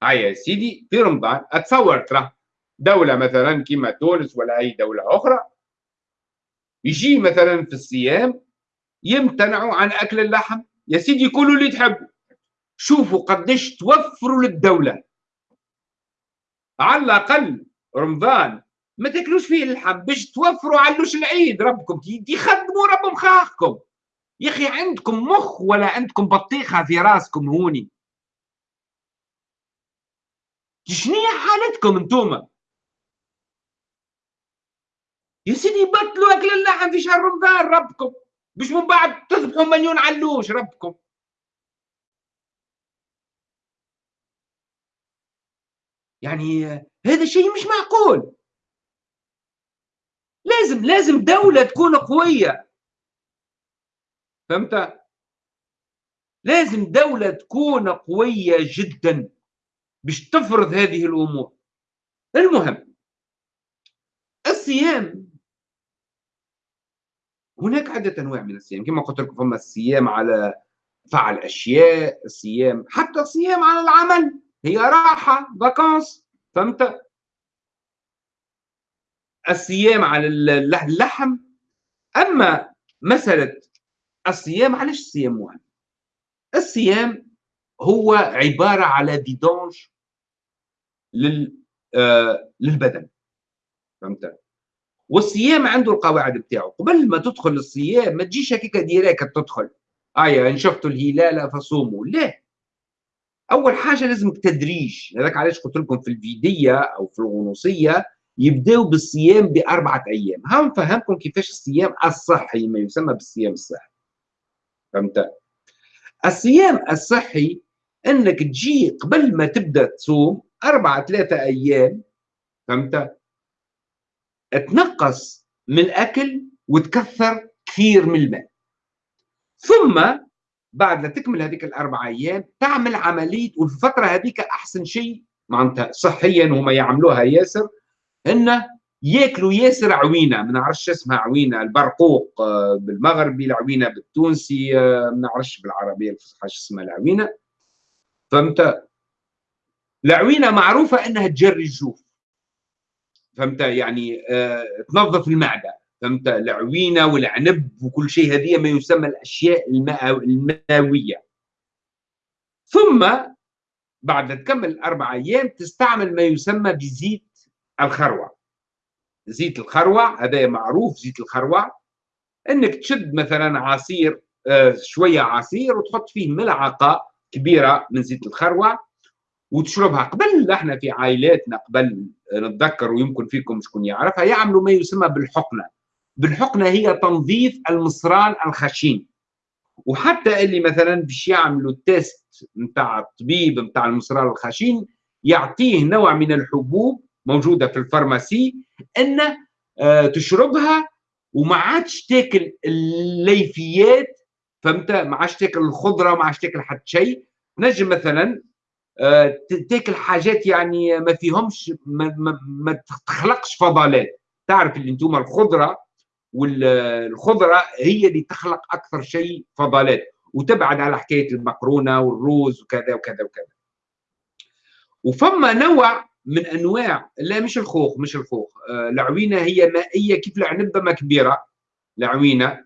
هيا يا سيدي في رمضان. أتصور ترى دولة مثلا كما تونس ولا أي دولة أخرى يجي مثلا في الصيام يمتنعوا عن أكل اللحم. يا سيدي كلوا اللي تحبوا. شوفوا قديش توفروا للدولة. على الأقل رمضان ما تاكلوش فيه اللحم باش توفروا علوش العيد ربكم. يخدموا رب مخاخكم يا أخي عندكم مخ ولا عندكم بطيخة في راسكم هوني؟ شنو حالتكم انتوما؟ يا سيدي بطلوا أكل اللحم في شهر رمضان ربكم. مش من بعد تذبحوا مليون علوش ربكم. يعني هذا شيء مش معقول. لازم لازم دولة تكون قوية. فهمت؟ لازم دولة تكون قوية جدا باش تفرض هذه الأمور. المهم الصيام هناك عدة أنواع من الصيام كما قلت لكم فما الصيام على فعل أشياء الصيام حتى الصيام على العمل. هي راحة فاكانس فهمت؟ الصيام على اللحم. أما مسألة الصيام علاش الصيام مهم الصيام هو عبارة على فيدونج لل آه للبدن. فهمت؟ والصيام عنده القواعد بتاعه. قبل ما تدخل الصيام ما تجيش هكاك ديريك تدخل. ايا إن شفتوا الهلال فصوموا. لا. أول حاجة لازمك تدريج. هذاك علاش قلت لكم في الفيدية أو في الغنوصية يبداو بالصيام بأربعة أيام. ها نفهمكم كيفاش الصيام الصحي ما يسمى بالصيام الصحي. فهمت؟ الصيام الصحي إنك تجي قبل ما تبدأ تصوم أربعة ثلاثة أيام. فهمت؟ تنقص من الأكل وتكثر كثير من الماء. ثم بعد لا تكمل هذيك الأربع أيام تعمل عملية وفي الفترة هذيك أحسن شيء معناتها صحيا هما يعملوها ياسر إنه ياكلوا ياسر عوينة. ما نعرفش اسمها عوينة البرقوق آه، بالمغربي العوينة بالتونسي آه، ما نعرفش بالعربية الفصحى اسمها العوينة. فهمت؟ العوينة معروفة إنها تجري الجوف. فهمت؟ يعني آه تنظف المعدة فهمت؟ العوينة والعنب وكل شيء هذه ما يسمى الأشياء الماوية. ثم بعد تكمل أربع أيام تستعمل ما يسمى بزيت الخروع. زيت الخروع هذا معروف زيت الخروع. إنك تشد مثلا عصير آه شوية عصير وتحط فيه ملعقة كبيرة من زيت الخروع وتشربها قبل إحنا في عائلاتنا قبل نتذكر ويمكن فيكم شكون يعرفها يعملوا ما يسمى بالحقنة. بالحقنة هي تنظيف المصران الخشين. وحتى اللي مثلا باش يعملوا ال test نتاع الطبيب نتاع المصران الخشين يعطيه نوع من الحبوب موجودة في ال pharmacie انه آه تشربها وما عادش تاكل الليفيات فهمت؟ ما عادش تاكل الخضرة ما عادش تاكل حتى شيء. نجم مثلا تاكل حاجات يعني ما فيهمش ما, ما, ما تخلقش فضلات. تعرف اللي أنتم الخضرة والخضره هي اللي تخلق أكثر شيء فضلات. وتبعد على حكاية المقرونة والروز وكذا وكذا وكذا. وفما نوع من أنواع لا مش الخوخ مش الخوخ. آه العوينة هي مائية كيف العنبه ما كبيرة. العوينة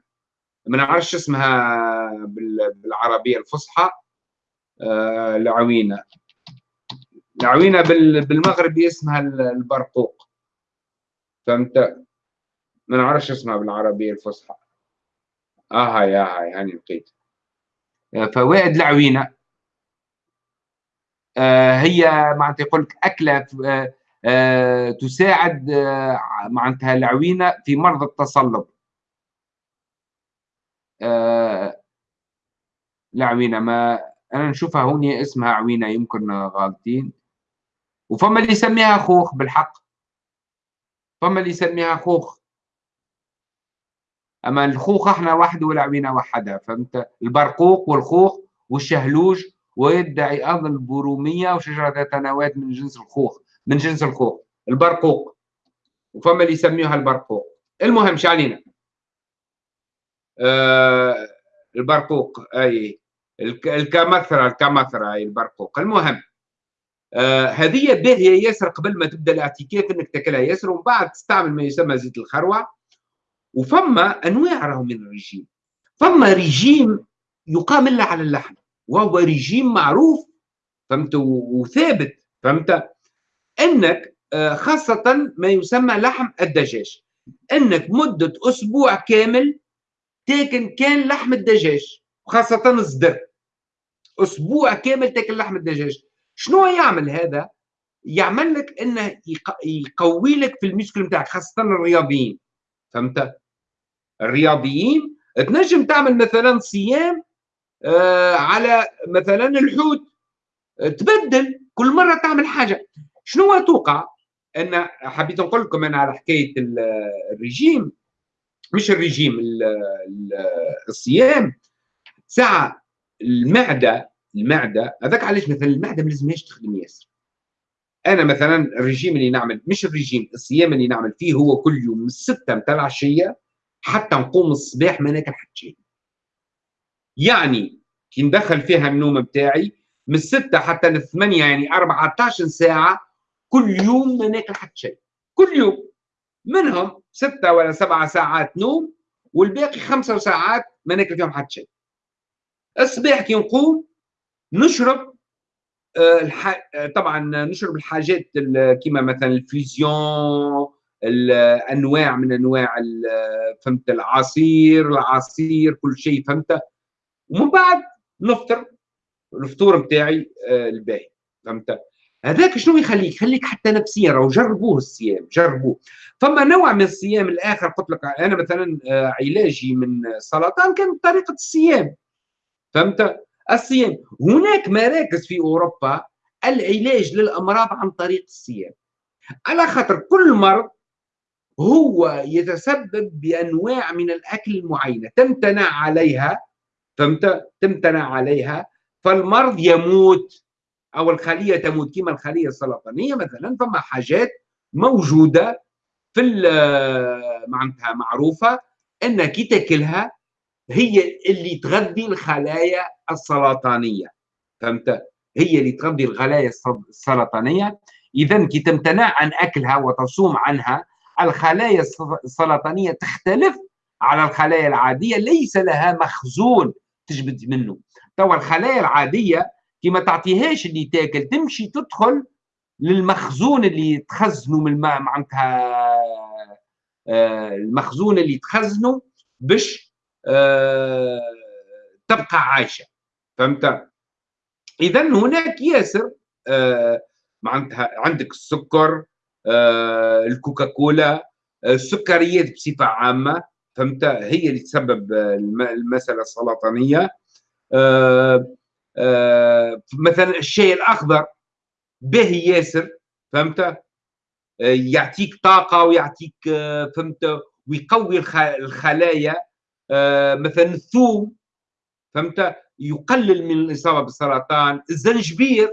ما نعرفش اسمها بالعربية الفصحى. آه العوينة. العوينه بالمغربي اسمها البرقوق. فهمت؟ ما نعرفش اسمها بالعربية الفصحى. آه هاي آه هاي هاني لقيت فوائد العوينة. آه هي معناتها يقول لك أكلة آه آه تساعد آه معناتها العوينة في مرض التصلب. آه العوينة ما أنا نشوفها هوني اسمها عوينة يمكن غالطين. وفما اللي يسميها خوخ بالحق. فما اللي يسميها خوخ. أما الخوخ إحنا وحده والعوينه وحدها فهمت؟ البرقوق والخوخ والشهلوج ويدعي أيضا البرومية وشجرة ذات نواه من جنس الخوخ من جنس الخوخ البرقوق. وفما اللي يسميوها البرقوق. المهم علينا؟ آه البرقوق أي الكمثرة الكمثرة أي البرقوق. المهم آه هذه باهية ياسر قبل ما تبدأ الاعتكاف إنك تاكلها ياسر ومن بعد تستعمل ما يسمى زيت الخروع وفما أنواع راهو من الرجيم. فما رجيم يقام إلا على اللحم وهو رجيم معروف فهمت؟ وثابت فهمت؟ إنك آه، خاصة ما يسمى لحم الدجاج. إنك مدة أسبوع كامل تاكل كان لحم الدجاج خاصة الصدر أسبوع كامل تاكل لحم الدجاج. شنو يعمل هذا؟ يعمل لك إنه يقوي لك في المشكل نتاعك خاصة الرياضيين. فهمت؟ الرياضيين تنجم تعمل مثلا صيام آه على مثلا الحوت. تبدل كل مرة تعمل حاجة. شنو توقع؟ إن حبيت نقول لكم أنا على حكاية الرجيم. مش الرجيم الصيام. ساعة المعدة المعدة هذاك علاش مثلا المعدة ما لازمهاش تخدم ياسر. أنا مثلا الرجيم اللي نعمل مش الرجيم الصيام اللي نعمل فيه هو كل يوم من الستة متاع العشية حتى نقوم الصباح ما ناكل حتى شيء. يعني كي ندخل فيها النوم بتاعي من الستة حتى الثمانية يعني 14 ساعة كل يوم ما ناكل حتى شيء. كل يوم. منهم ستة ولا سبعة ساعات نوم والباقي خمسة ساعات ما ناكل فيهم حتى شيء. الصباح كي نقوم نشرب آه، الح... آه، طبعا نشرب الحاجات كيما مثلا الفيزيون الانواع من أنواع فهمت العصير العصير كل شيء فهمت ومن بعد نفطر الفطور بتاعي آه، الباهي فهمت. هذاك شنو يخليك؟ يخليك حتى نفسيا راهو جربوه الصيام جربوه. فما نوع من الصيام الآخر قلت لك أنا مثلا علاجي من السرطان كان بطريقه الصيام فهمت. الصيام هناك مراكز في أوروبا العلاج للأمراض عن طريق الصيام على خاطر كل مرض هو يتسبب بأنواع من الأكل المعينة. تمتنع عليها فهمت؟ تمتنع عليها فالمرض يموت أو الخلية تموت كما الخلية السرطانية مثلا. فما حاجات موجودة في معناتها معروفة إنك تأكلها هي اللي تغذي الخلايا السرطانية. فهمت؟ هي اللي تغذي الخلايا السرطانية. إذا كي تمتنع عن أكلها وتصوم عنها الخلايا السرطانية تختلف على الخلايا العادية ليس لها مخزون تجبد منه. توا الخلايا العادية كي ما تعطيهاش اللي تاكل تمشي تدخل للمخزون اللي تخزنه من معناتها آه، المخزون اللي تخزنه باش تبقى عايشة. فهمت؟ اذا هناك ياسر آه، معناتها عندك السكر آه، الكوكاكولا السكريات بصفة عامة فهمت؟ هي اللي تسبب المسألة السرطانية. مثلا الشاي الأخضر باهي ياسر فهمت؟ يعطيك طاقة ويعطيك فهمت؟ ويقوي الخلايا. آه، مثلا الثوم فهمت؟ يقلل من الإصابة بالسرطان. الزنجبير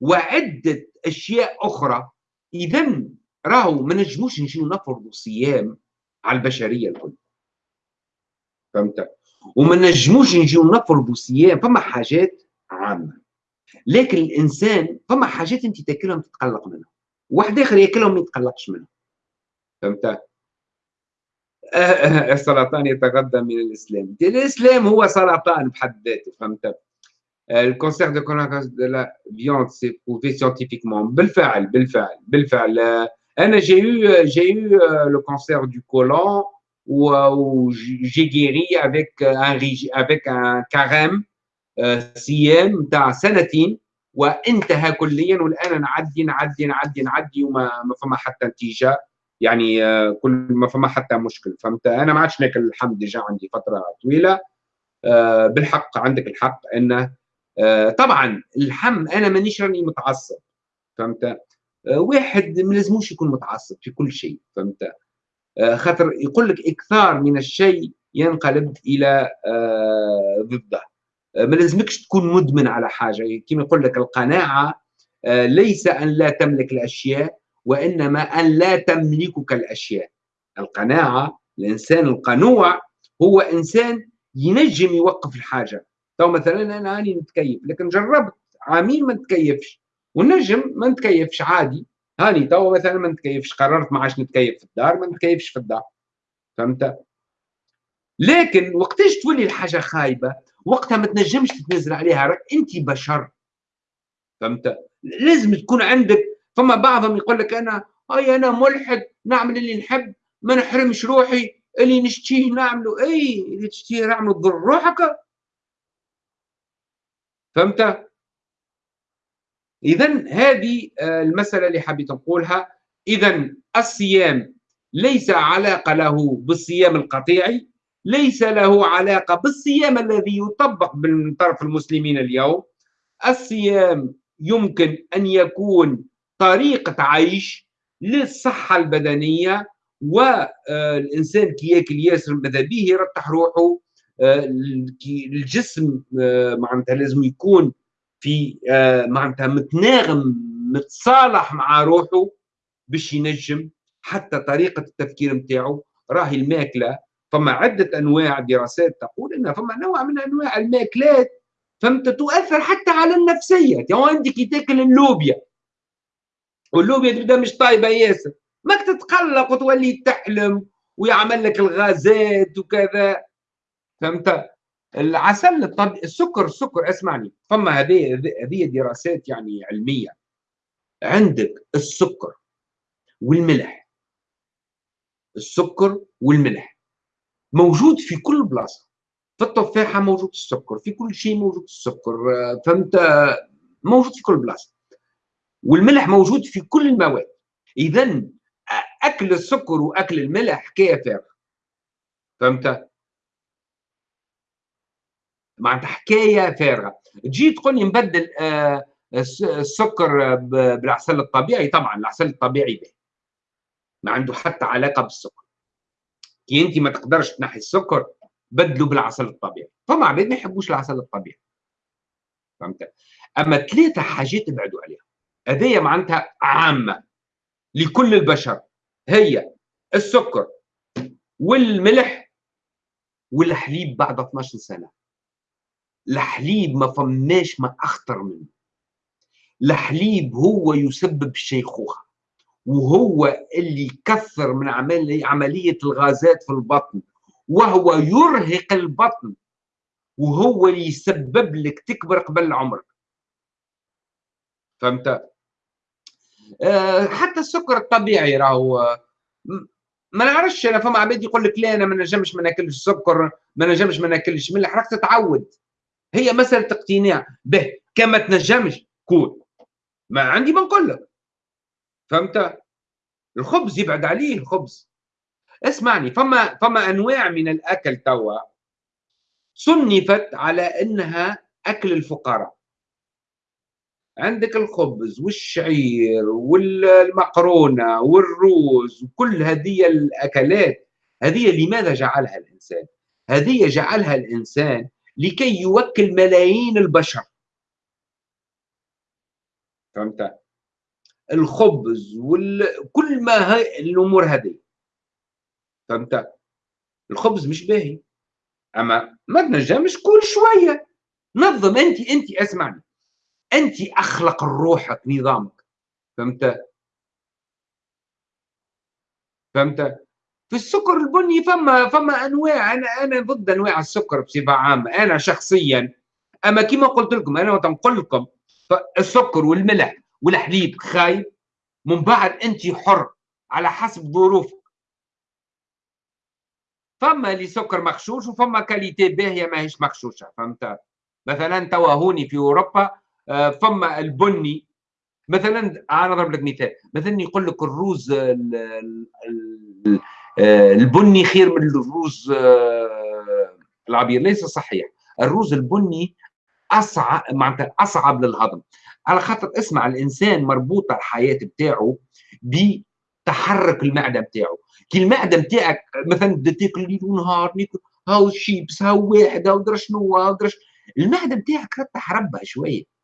وعدة أشياء أخرى. اذا راهو ما نجموش نجيو نفرضوا صيام على البشرية الكل. فهمت؟ وما نجموش نجيو نفرضوا صيام فما حاجات عامة. لكن الإنسان فما حاجات أنت تاكلهم تتقلق منها. واحد آخر ياكلهم ما يتقلقش منها. فهمت؟ [LAUGHS] السرطان يتغذى من الإسلام. الإسلام هو سرطان بحد ذاته فهمت؟ ال cancer du côlon de la viande c'est prouvé scientifiquement بالفعل بالفعل بالفعل. أنا j'ai eu j'ai eu le cancer du côlon j'ai guéri avec un régime avec un carême صيام نتاع سنتين. وانتهى كليا والآن نعدي نعدي نعدي نعدي وما ما فما حتى نتيجة. يعني آه، كل ما فما حتى مشكل. فهمت؟ أنا ما عادش ناكل اللحم déjà عندي فترة طويلة. آه، بالحق عندك الحق انه آه، طبعا اللحم أنا مانيش راني متعصب. فهمت؟ واحد ما لازموش يكون متعصب في كل شيء. فهمت؟ خاطر يقول لك إكثار من الشيء ينقلب إلى ضده. ما لازمكش تكون مدمن على حاجة. كما يقول لك القناعة ليس أن لا تملك الأشياء وإنما أن لا تملكك الأشياء. القناعة الإنسان القنوع هو إنسان ينجم يوقف الحاجة. تو مثلا أنا هاني نتكيف لكن جربت عامين ما نتكيفش ونجم ما نتكيفش عادي. هاني تو مثلا ما نتكيفش قررت ما عادش نتكيف في الدار ما نتكيفش في الدار. فهمت؟ لكن وقتاش تولي الحاجة خايبة؟ وقتها ما تنجمش تتنزل عليها انت بشر. فهمت؟ لازم تكون عندك فما بعضهم يقول لك أنا أي أنا ملحد نعمل اللي نحب ما نحرمش روحي اللي نشتيه نعمله إي اللي تشتيه نعمله تضر روحك. فهمت؟ اذا هذه آه، المسألة اللي حبيت نقولها. اذا الصيام ليس علاقة له بالصيام القطيعي ليس له علاقة بالصيام الذي يطبق من طرف المسلمين اليوم. الصيام يمكن أن يكون طريقة عيش للصحة البدنية والانسان كي ياكل ياسر ماذا به يرتاح روحه الجسم معناتها لازم يكون في معناتها متناغم متصالح مع روحه باش ينجم حتى طريقة التفكير نتاعو راهي الماكلة. فما عدة أنواع دراسات تقول إن فما نوع من أنواع الماكلات فهمت تؤثر حتى على النفسية. يعني عندك تاكل اللوبيا واللوبيا تبدا مش طايبة ياسر. ماك تتقلق وتولي تحلم ويعمل لك الغازات وكذا. فهمت؟ العسل الطبيعي السكر السكر اسمعني. فما هذه هذه دراسات يعني علمية. عندك السكر والملح. السكر والملح. موجود في كل بلاصة. في التفاحة موجود السكر في كل شيء موجود السكر. فهمت؟ موجود في كل بلاصة. والملح موجود في كل المواد. اذا أكل السكر وأكل الملح حكايه فارغه فهمت؟ معناتها حكاية فارغة. تجي تقول لي نبدل آه، السكر بالعسل الطبيعي؟ طبعا العسل الطبيعي به. ما عنده حتى علاقة بالسكر. كي انت ما تقدرش تنحي السكر بدلوا بالعسل الطبيعي. فما عباد ما يحبوش العسل الطبيعي. فهمت؟ أما ثلاثة حاجات ابعدوا عليها. هذه معناتها عامة لكل البشر. هي السكر والملح والحليب بعد 12 سنة. الحليب ما فماش ما أخطر منه. الحليب هو يسبب الشيخوخه وهو اللي يكثر من عملية الغازات في البطن وهو يرهق البطن وهو اللي يسبب لك تكبر قبل عمرك فهمت؟ حتى السكر الطبيعي راهو ما نعرفش أنا فما عباد يقول لك لا أنا ما نجمش ما ناكلش سكر ما نجمش ما ناكلش ملح راك تتعود. هي مسألة اقتناع. به كما تنجمش كون. ما عندي ما نقول لك. فهمت؟ الخبز يبعد عليه الخبز. اسمعني فما فما أنواع من الأكل توا صنفت على إنها أكل الفقراء. عندك الخبز والشعير والمقرونة والروز وكل هذه الأكلات هذه لماذا جعلها الإنسان؟ هذه جعلها الإنسان لكي يوكل ملايين البشر فهمت؟ الخبز وكل ما هي الأمور هذه فهمت؟ الخبز مش باهي أما ما تنجمش كل شوية نظم أنت أنت أسمعني أنت أخلق روحك نظامك. فهمت؟ فهمت؟ في السكر البني فما فما أنواع أنا أنا ضد أنواع السكر بصفة عامة. أنا شخصيا أما كما قلت لكم أنا وتنقل لكم السكر والملح والحليب خايب. من بعد أنت حر على حسب ظروفك. فما اللي سكر مغشوش وفما كاليتي باهية ماهيش مغشوشة. فهمت؟ مثلا توا هوني في أوروبا فما البني مثلا أنا أضرب لك مثال مثلا يقول لك الروز آه، البني خير من الروز آه، العبير ليس صحيح. الروز البني اصعب معناتها أصعب للهضم. على خاطر اسمع الإنسان مربوطه الحياة بتاعه بتحرك المعدة بتاعه. كي المعدة بتاعك مثلا تاكل ليل ونهار هاو شيبس هاو واحد هاو درا شنو هاو درا المعدة بتاعك رتح ربها شوية.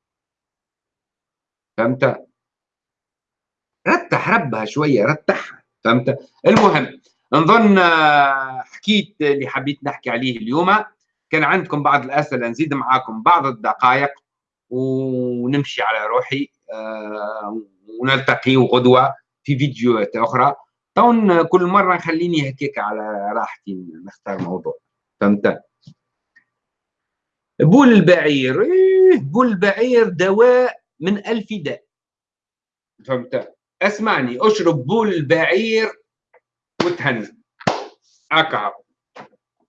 فهمت؟ رتح ربها شوية رتحها فهمت؟ المهم نظن حكيت اللي حبيت نحكي عليه اليوم. كان عندكم بعض الأسئلة نزيد معاكم بعض الدقائق ونمشي على روحي آه، ونلتقي غدوة في فيديوهات أخرى. طون كل مرة خليني هكاك على راحتي نختار موضوع فهمت؟ بول البعير إيه بول البعير دواء من ألف داء. فهمت؟ اسمعني اشرب بول البعير وتهنى. اكعب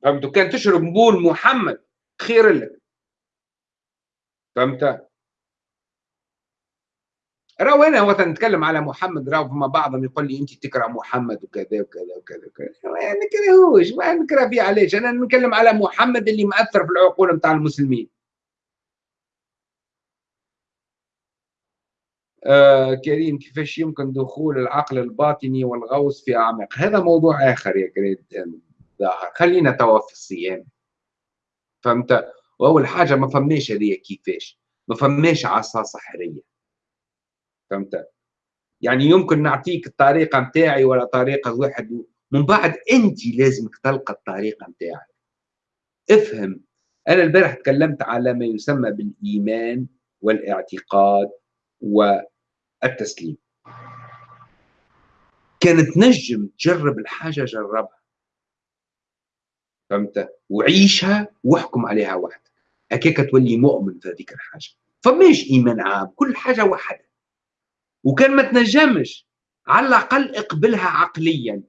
فهمت؟ كان تشرب بول محمد خير لك. فهمت؟ راهو أنا وقت نتكلم على محمد راهو فما بعضهم يقول لي أنت تكره محمد وكذا وكذا وكذا وكذا. ما نكرهوش ما نكره فيه علاش؟ أنا نتكلم على محمد اللي مأثر في العقول نتاع المسلمين. آه كريم كيفاش يمكن دخول العقل الباطني والغوص في أعماق؟ هذا موضوع آخر يا كريم ظاهر. خلينا توا في الصيام. فهمت؟ وأول حاجة ما فماش هذه كيفاش. ما فماش عصا سحريه فهمت؟ يعني يمكن نعطيك الطريقة نتاعي ولا طريقة واحد من بعد أنت لازمك تلقى الطريقة نتاعك. افهم. أنا البارح تكلمت على ما يسمى بالإيمان والإعتقاد والتسليم كانت نجم تجرب الحاجة جربها. فهمت؟ وعيشها واحكم عليها وحدك. هكاك تولي مؤمن في هذيك الحاجة. فماش إيمان عام كل حاجة واحدة. وكان ما تنجمش على الأقل اقبلها عقليا.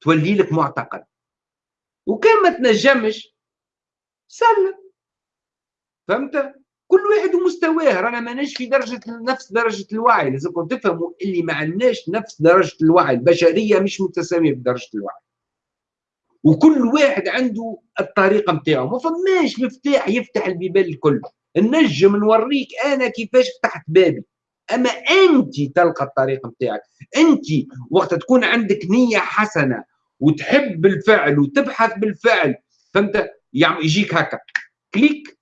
تولي لك معتقد. وكان ما تنجمش سلم. فهمت؟ كل واحد ومستواه رانا ماناش في درجة نفس درجة الوعي. لازمكم تفهموا اللي ما عندناش نفس درجة الوعي. البشرية مش متساوية بدرجه الوعي. وكل واحد عنده الطريقة نتاعو ما فماش مفتاح يفتح البيبان الكل. النجم نوريك أنا كيفاش فتحت بابي. أما أنت تلقى الطريقة نتاعك أنت وقت تكون عندك نية حسنة وتحب الفعل وتبحث بالفعل فهمت؟ يعني يجيك هكا. كليك.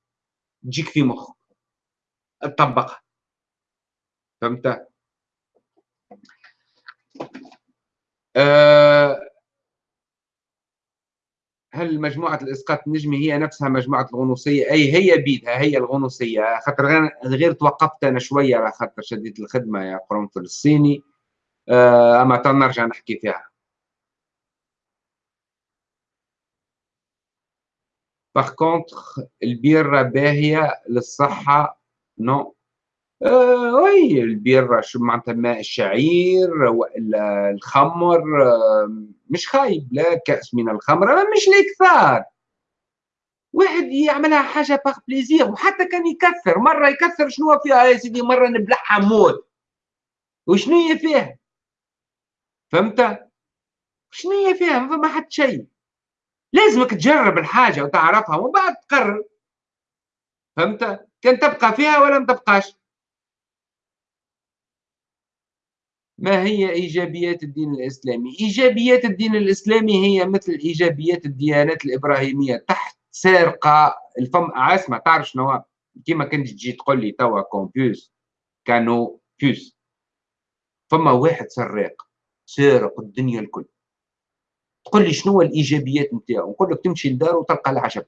تجيك في مخك تطبقها فهمت؟ أه هل مجموعة الإسقاط النجمي هي نفسها مجموعة الغنوصية؟ أي هي بيدها هي الغنوصية. خاطر غير, توقفت أنا شوية على خاطر شديت الخدمة يا قرنفل الصيني. أه أما نرجع نحكي فيها. par contre البيرة باهية للصحة non آه oui البيرة شو معناتها ماء الشعير والا الخمر آه مش خايب لا كأس من الخمر مش الإكثار واحد يعملها حاجة par plaisir وحتى كان يكثر مرة يكثر شنو فيها يا سيدي مرة نبلعها موت وشنو هي فيها فهمت شنو هي فيها ما فما حتى شيء لازمك تجرب الحاجة وتعرفها ومن بعد تقرر. فهمت؟ كان تبقى فيها ولا ما تبقاش. ما هي إيجابيات الدين الإسلامي؟ إيجابيات الدين الإسلامي هي مثل إيجابيات الديانات الإبراهيمية تحت سارقه الفم. اسمع تعرف شنو كيما كنت تجي تقول لي توا كومبيوز كانوا فيوز فما واحد سراق سارق الدنيا الكل. تقول لي شنو الإيجابيات نتاعو؟ نقول لك تمشي لدار وتلقى العجب.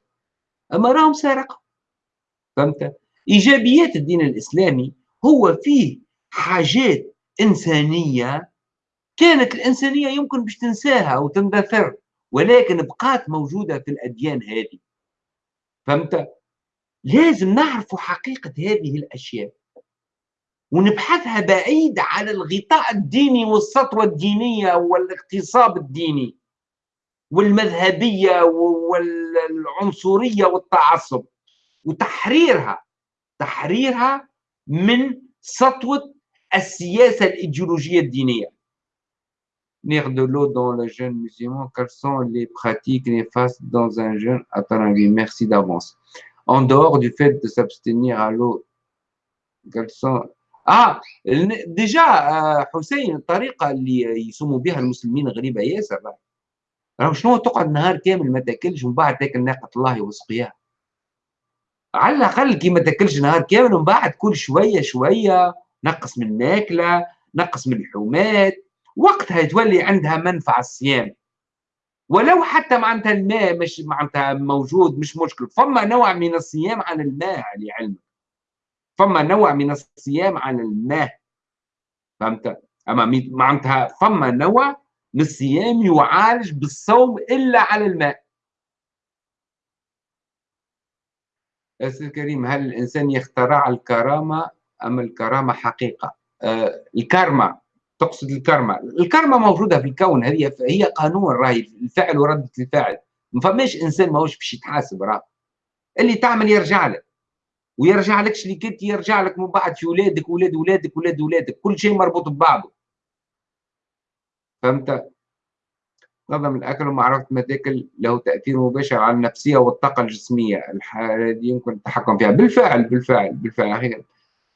أما راهم سارقة. فهمت؟ إيجابيات الدين الإسلامي هو فيه حاجات إنسانية كانت الإنسانية يمكن باش تنساها أو تندثر ولكن بقات موجودة في الأديان هذه. فهمت؟ لازم نعرف حقيقة هذه الأشياء. ونبحثها بعيد على الغطاء الديني والسطوة الدينية والاغتصاب الديني. والمذهبية والعنصرية والتعصب. وتحريرها تحريرها من سطوة السياسة الإيديولوجية الدينية. نيغدو لو دون لو جون مسلمون كال سون لي براتيك نيفاس دون ان جون اتانغي ميرسي دافونس en dehors du fait de s'abstenir à l'alcool sont آه déjà حسين الطريقة اللي يسموا بها المسلمين غريبه ياسر راهو شنو تقعد نهار كامل ما تاكلش ومن بعد تاكل ناقة الله وسقياها على الأقل كي ما تاكلش نهار كامل ومن بعد كل شوية شوية نقص من الماكله نقص من اللحومات وقتها تولي عندها منفعة الصيام. ولو حتى معناتها الماء مش معناتها موجود مش مشكل. فما نوع من الصيام عن الماء لعلمك. فما نوع من الصيام عن الماء. فهمت؟ أما معناتها فما نوع الصيام يعالج بالصوم إلا على الماء. أستاذ كريم هل الإنسان يخترع الكرامة أم الكرامة حقيقة؟ آه الكارما تقصد الكارما الكارما موجودة في الكون هي هي قانون راهي الفعل وردة الفاعل. ما فماش إنسان ماهوش باش يتحاسب راه. اللي تعمل يرجع لك. ويرجع لكش اللي كنت يرجع لك من بعد في ولادك ولاد ولادك ولاد ولادك. كل شيء مربوط ببعضه. فهمت؟ نظم الأكل ومعرفة ما تاكل له تأثير مباشر على النفسية والطاقة الجسمية الحالة دي يمكن التحكم فيها. بالفعل بالفعل بالفعل. أخيرا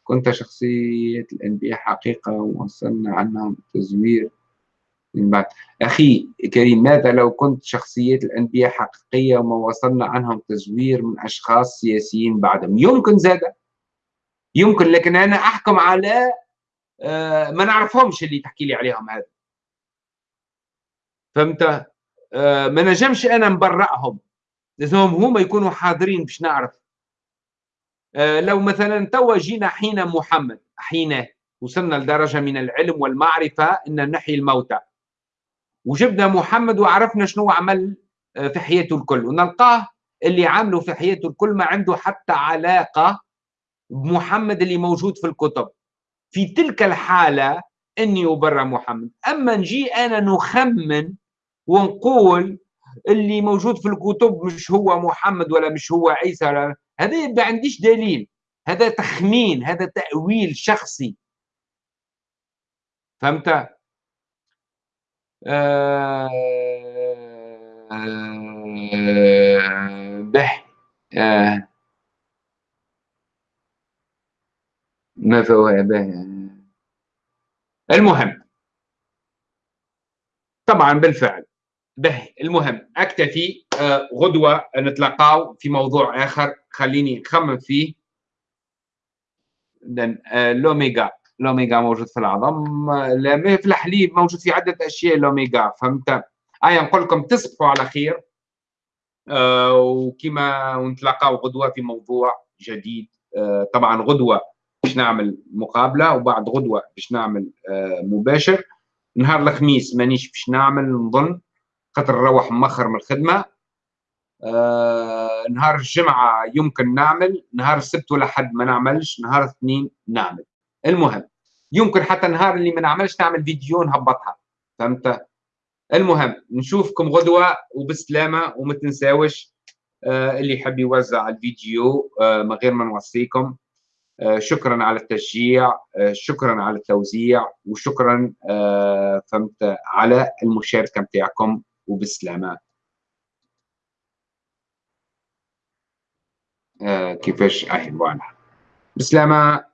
كنت شخصية الأنبياء حقيقة ووصلنا عنهم تزوير من بعد. أخي كريم ماذا لو كنت شخصية الأنبياء حقيقية وما وصلنا عنهم تزوير من أشخاص سياسيين بعدهم؟ يمكن زادة يمكن لكن أنا أحكم على آه، ما نعرفهمش اللي تحكي لي عليهم هذا. فهمت؟ آه ما نجمش أنا نبرئهم لازمهم هما يكونوا حاضرين باش نعرف. آه لو مثلا توا جينا حين محمد حين وصلنا لدرجة من العلم والمعرفة إن نحيي الموتى. وجبنا محمد وعرفنا شنو عمل آه، في حياته الكل. ونلقاه اللي عمله في حياته الكل ما عنده حتى علاقة بمحمد اللي موجود في الكتب. في تلك الحالة إني ابرى محمد. أما نجي أنا نخمن ونقول اللي موجود في الكتب مش هو محمد ولا مش هو عيسى هذا ما عنديش دليل. هذا تخمين هذا تأويل شخصي. فهمت؟ آه به. آه. ما فهو به؟ المهم. طبعا بالفعل. به. المهم أكتفي آه غدوة نتلقاو في موضوع آخر. خليني نخمم فيه. آه الاوميجا الاوميجا موجود في العظم. في الحليب موجود في عدة أشياء الاوميجا فهمت؟ اي نقول لكم تصبحوا على خير. آه وكما ونتلاقاو غدوة في موضوع جديد. آه طبعا غدوة باش نعمل مقابلة وبعد غدوة باش نعمل آه مباشر. نهار الخميس مانيش باش نعمل نظن. خاطر نروح مخر من الخدمة. آه نهار الجمعة يمكن نعمل نهار السبت ولا حد ما نعملش نهار الاثنين نعمل. المهم يمكن حتى النهار اللي ما نعملش نعمل فيديو نهبطها فهمت؟ المهم نشوفكم غدوة وبسلامة وما تنساوش آه اللي يحب يوزع الفيديو آه من غير ما نوصيكم. آه شكرا على التشجيع آه شكرا على التوزيع وشكرا آه فهمت؟ على المشاركة نتاعكم وبسلامه آه كيفاش اهي فوالا بسلامة.